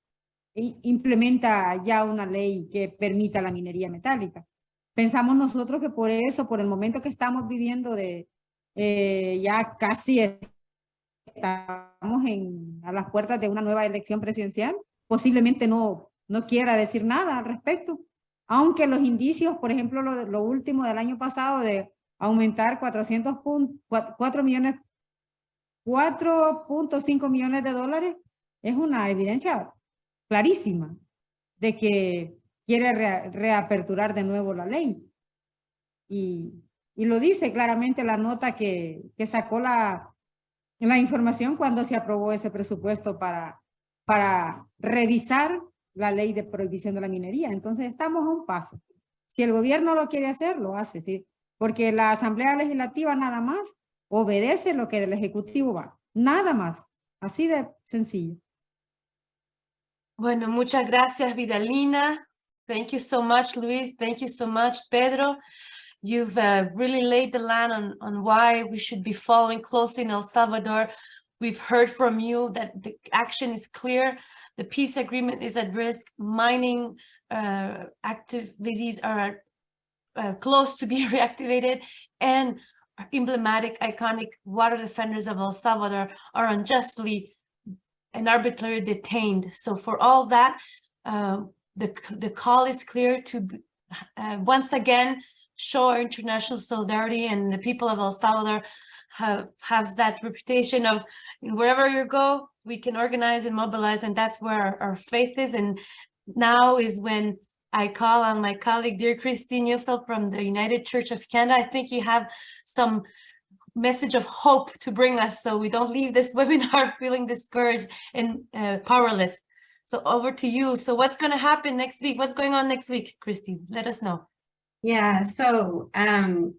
implementa ya una ley que permita la minería metálica. Pensamos nosotros que por eso, por el momento que estamos viviendo de eh, ya casi estamos en, a las puertas de una nueva elección presidencial, posiblemente no, no quiera decir nada al respecto. Aunque los indicios, por ejemplo, lo, lo último del año pasado de aumentar 400 pun- cua- 4 millones, 4.5 millones de dólares, es una evidencia clarísima de que quiere re- reaperturar de nuevo la ley. Y, y lo dice claramente la nota que, que sacó la, la información cuando se aprobó ese presupuesto para, para revisar la ley de prohibición de la minería. Entonces estamos a un paso. Si el gobierno lo quiere hacer, lo hace, ¿sí? Porque la Asamblea Legislativa nada más obedece lo que el Ejecutivo va. Nada más. Así de sencillo. Bueno, muchas gracias, Vidalina. Thank you so much, Luis. Thank you so much, Pedro. You've uh, really laid the land on, on why we should be following closely in El Salvador. We've heard from you that the action is clear. The peace agreement is at risk. Mining uh, activities are uh, close to <laughs> be reactivated and emblematic, iconic water defenders of El Salvador are unjustly and arbitrarily detained. So for all that, um, the, the call is clear to uh, once again show our international solidarity and the people of El Salvador have, have that reputation of wherever you go, we can organize and mobilize and that's where our, our faith is. And now is when I call on my colleague, dear Christine Neufeld from the United Church of Canada. I think you have some message of hope to bring us so we don't leave this <laughs> webinar feeling discouraged and uh, powerless. So over to you. So what's going to happen next week? What's going on next week, Christy? Let us know. Yeah, so um,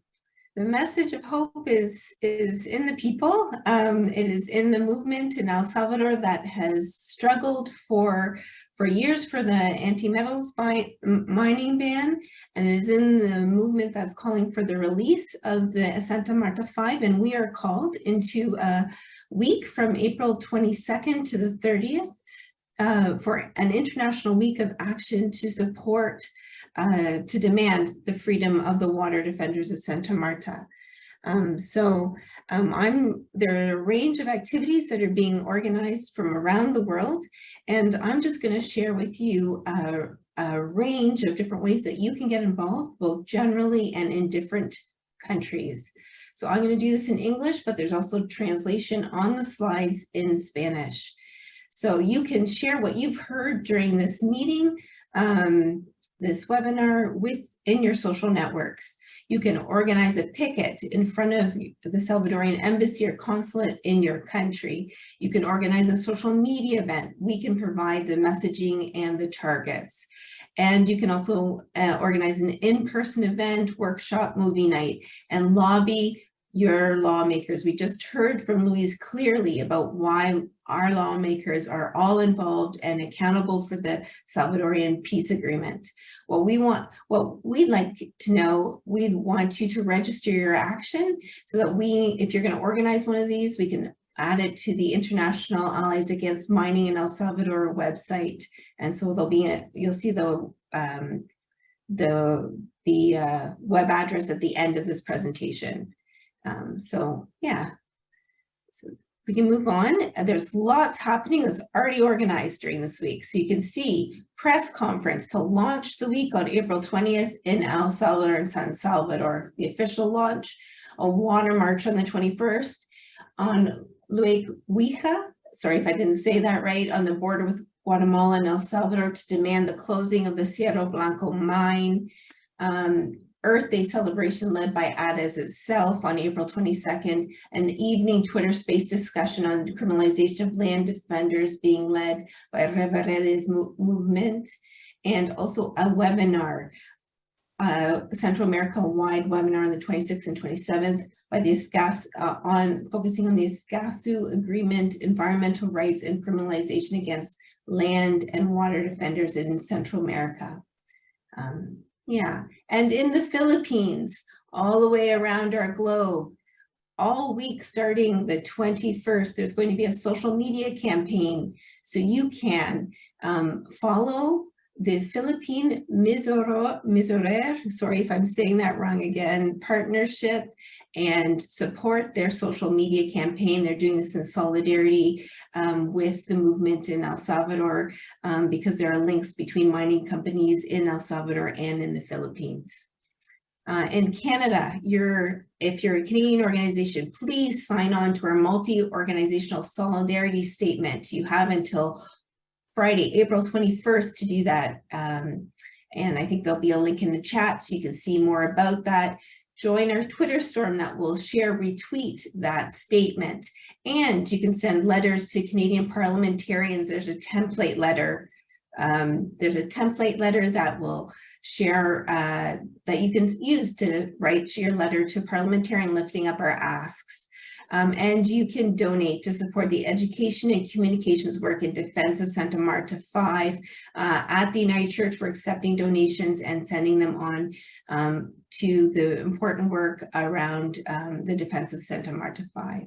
the message of hope is is in the people. Um, it is in the movement in El Salvador that has struggled for for years for the anti-metals mining ban, and it is in the movement that's calling for the release of the Santa Marta Five. And we are called into a week from April 22nd to the 30th uh, for an international week of action to support, uh, to demand the freedom of the water defenders of Santa Marta. Um, so um, I'm, there are a range of activities that are being organized from around the world, and I'm just going to share with you a, a range of different ways that you can get involved, both generally and in different countries. So I'm going to do this in English, but there's also translation on the slides in Spanish. So you can share what you've heard during this meeting, um, this webinar within your social networks. You can organize a picket in front of the Salvadorian embassy or consulate in your country. You can organize a social media event. We can provide the messaging and the targets. And you can also uh, organize an in-person event, workshop, movie night, and lobby your lawmakers. We just heard from Louise clearly about why our lawmakers are all involved and accountable for the Salvadorian peace agreement. What we want, what we'd like to know, we'd want you to register your action so that we, if you're going to organize one of these, we can add it to the International Allies Against Mining in El Salvador website. And so there'll be, a, you'll see the, um, the, the uh, web address at the end of this presentation. Um, so yeah, so we can move on. There's lots happening that's already organized during this week. So you can see press conference to launch the week on April 20th in El Salvador and San Salvador, the official launch, a water march on the 21st on Lake Ouija, sorry if I didn't say that right, on the border with Guatemala and El Salvador to demand the closing of the Cerro Blanco mine. Um, Earth Day celebration led by ADES itself on April 22nd, an evening Twitter space discussion on decriminalization of land defenders being led by Reveredes movement, and also a webinar, uh, Central America wide webinar on the 26th and 27th by the ESCAS uh, on focusing on the Escazú agreement, environmental rights and criminalization against land and water defenders in Central America. Um, yeah, and in the Philippines, all the way around our globe, all week starting the 21st, there's going to be a social media campaign. So you can um, follow the Philippine Misoro, Misorer, sorry if I'm saying that wrong again, partnership and support their social media campaign. They're doing this in solidarity um, with the movement in El Salvador um, because there are links between mining companies in El Salvador and in the Philippines. Uh, in Canada, you're, if you're a Canadian organization, please sign on to our multi-organizational solidarity statement. You have until Friday, April 21st to do that. Um, and I think there'll be a link in the chat so you can see more about that. Join our Twitter storm that will share, retweet that statement. And you can send letters to Canadian parliamentarians. There's a template letter. Um, there's a template letter that will share, uh, that you can use to write your letter to parliamentarian lifting up our asks. Um, and you can donate to support the education and communications work in defense of Santa Marta 5. Uh, at the United Church, we're accepting donations and sending them on um, to the important work around um, the defense of Santa Marta 5.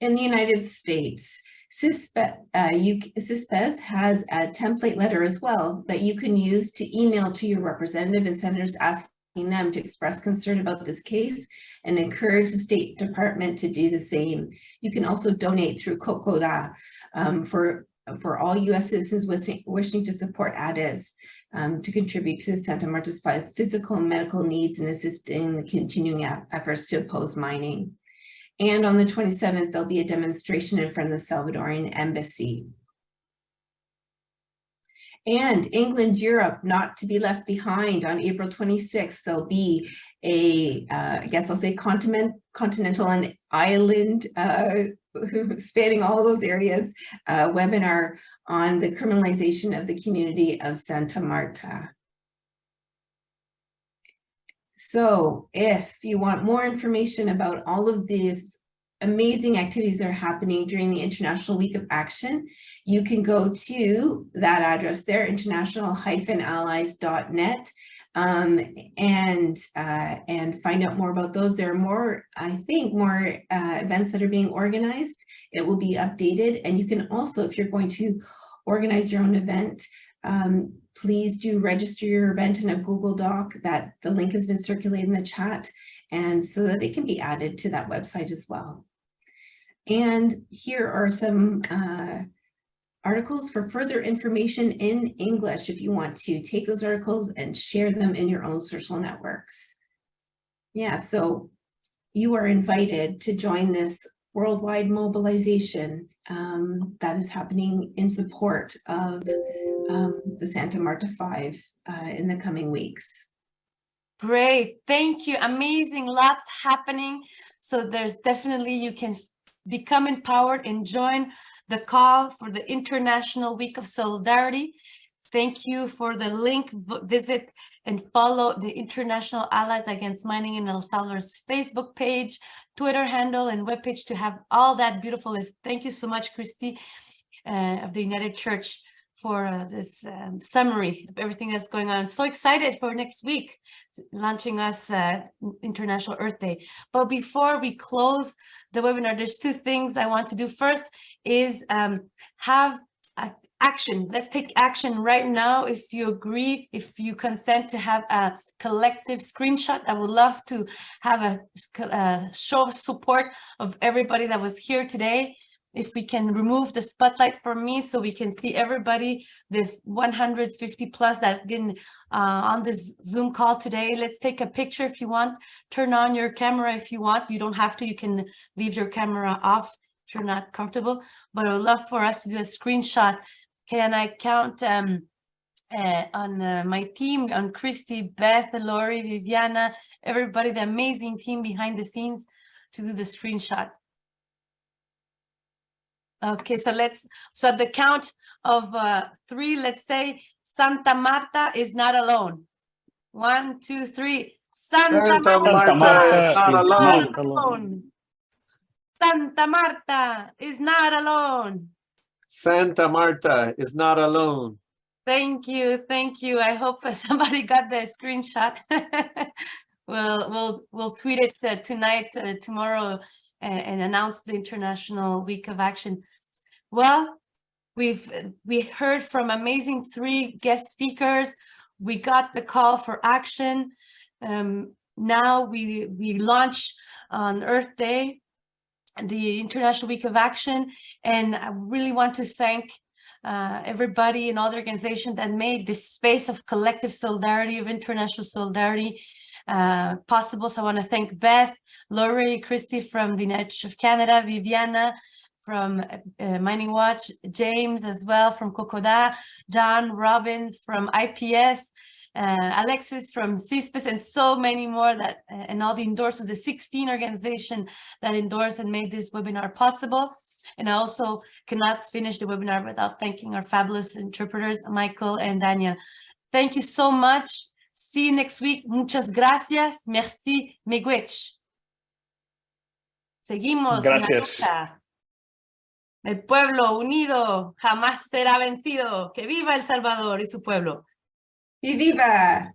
In the United States, CISPES, uh, has a template letter as well that you can use to email to your representative and senators asking them to express concern about this case and encourage the State Department to do the same. You can also donate through CoCoDA um, for, for all U.S. citizens wishing, wishing to support ADES um, to contribute to Santa Marta's physical and medical needs and assist in the continuing efforts to oppose mining. And on the 27th, there'll be a demonstration in front of the Salvadorian Embassy. And England, Europe, not to be left behind on April 26th, there'll be a, uh, I guess I'll say continent, continental and island, uh, <laughs> spanning all those areas, uh, webinar on the criminalization of the community of Santa Marta. So if you want more information about all of these amazing activities that are happening during the International Week of Action, you can go to that address there, international-allies.net, um, and uh, and find out more about those. There are more, I think, more uh, events that are being organized. It will be updated, and you can also, if you're going to organize your own event, um, please do register your event in a Google Doc that the link has been circulated in the chat and so that it can be added to that website as well. And here are some uh, articles for further information in English if you want to take those articles and share them in your own social networks. Yeah, so you are invited to join this worldwide mobilization um, that is happening in support of um, the Santa Marta 5 uh, in the coming weeks. Great, thank you. Amazing, lots happening. So there's definitely, you can become empowered and join the call for the International Week of Solidarity. Thank you for the link, visit and follow the International Allies Against Mining in El Salvador's Facebook page, Twitter handle, and webpage to have all that beautiful. Thank you so much, Christy uh, of the United Church for uh, this um, summary of everything that's going on. So excited for next week, launching us uh, International Earth Day. But before we close the webinar, there's two things I want to do. First is um, have action. Let's take action right now. If you agree, if you consent to have a collective screenshot, I would love to have a, a show of support of everybody that was here today if we can remove the spotlight for me so we can see everybody, the 150 plus that have been uh, on this Zoom call today. Let's take a picture if you want. Turn on your camera if you want. You don't have to. You can leave your camera off if you're not comfortable. But I would love for us to do a screenshot. Can I count um, uh, on uh, my team, on Christy, Beth, Lori, Viviana, everybody, the amazing team behind the scenes to do the screenshot. Okay, so let's, so at the count of uh, three, let's say Santa Marta is not alone. One, two, three. Santa, Santa Marta, Marta is not is alone. not alone. Santa Marta is not alone. Santa Marta is not alone. Thank you, thank you. I hope <laughs> somebody got the screenshot. <laughs> we'll we'll we'll tweet it uh, tonight, uh, tomorrow, and, and announce the International Week of Action. Well, we've we heard from amazing three guest speakers. We got the call for action. Um, now we we launch on Earth Day, the International Week of Action, and I really want to thank uh, everybody and all the organizations that made this space of collective solidarity, of international solidarity uh, possible. So I want to thank Beth, Laurie, Christy from the States of Canada, Viviana from uh, Mining Watch, James as well from CoCoDA, John, Robin from IPS, uh, Alexis from CISPES, and so many more that, uh, and all the endorsers, the 16 organization that endorsed and made this webinar possible. And I also cannot finish the webinar without thanking our fabulous interpreters, Michael and Daniel. Thank you so much. See you next week. Muchas gracias. Merci. Miigwech. Seguimos. en la Gracias. lucha. El pueblo unido jamás será vencido. Que viva El Salvador y su pueblo. Y viva.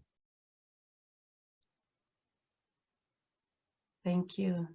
Thank you.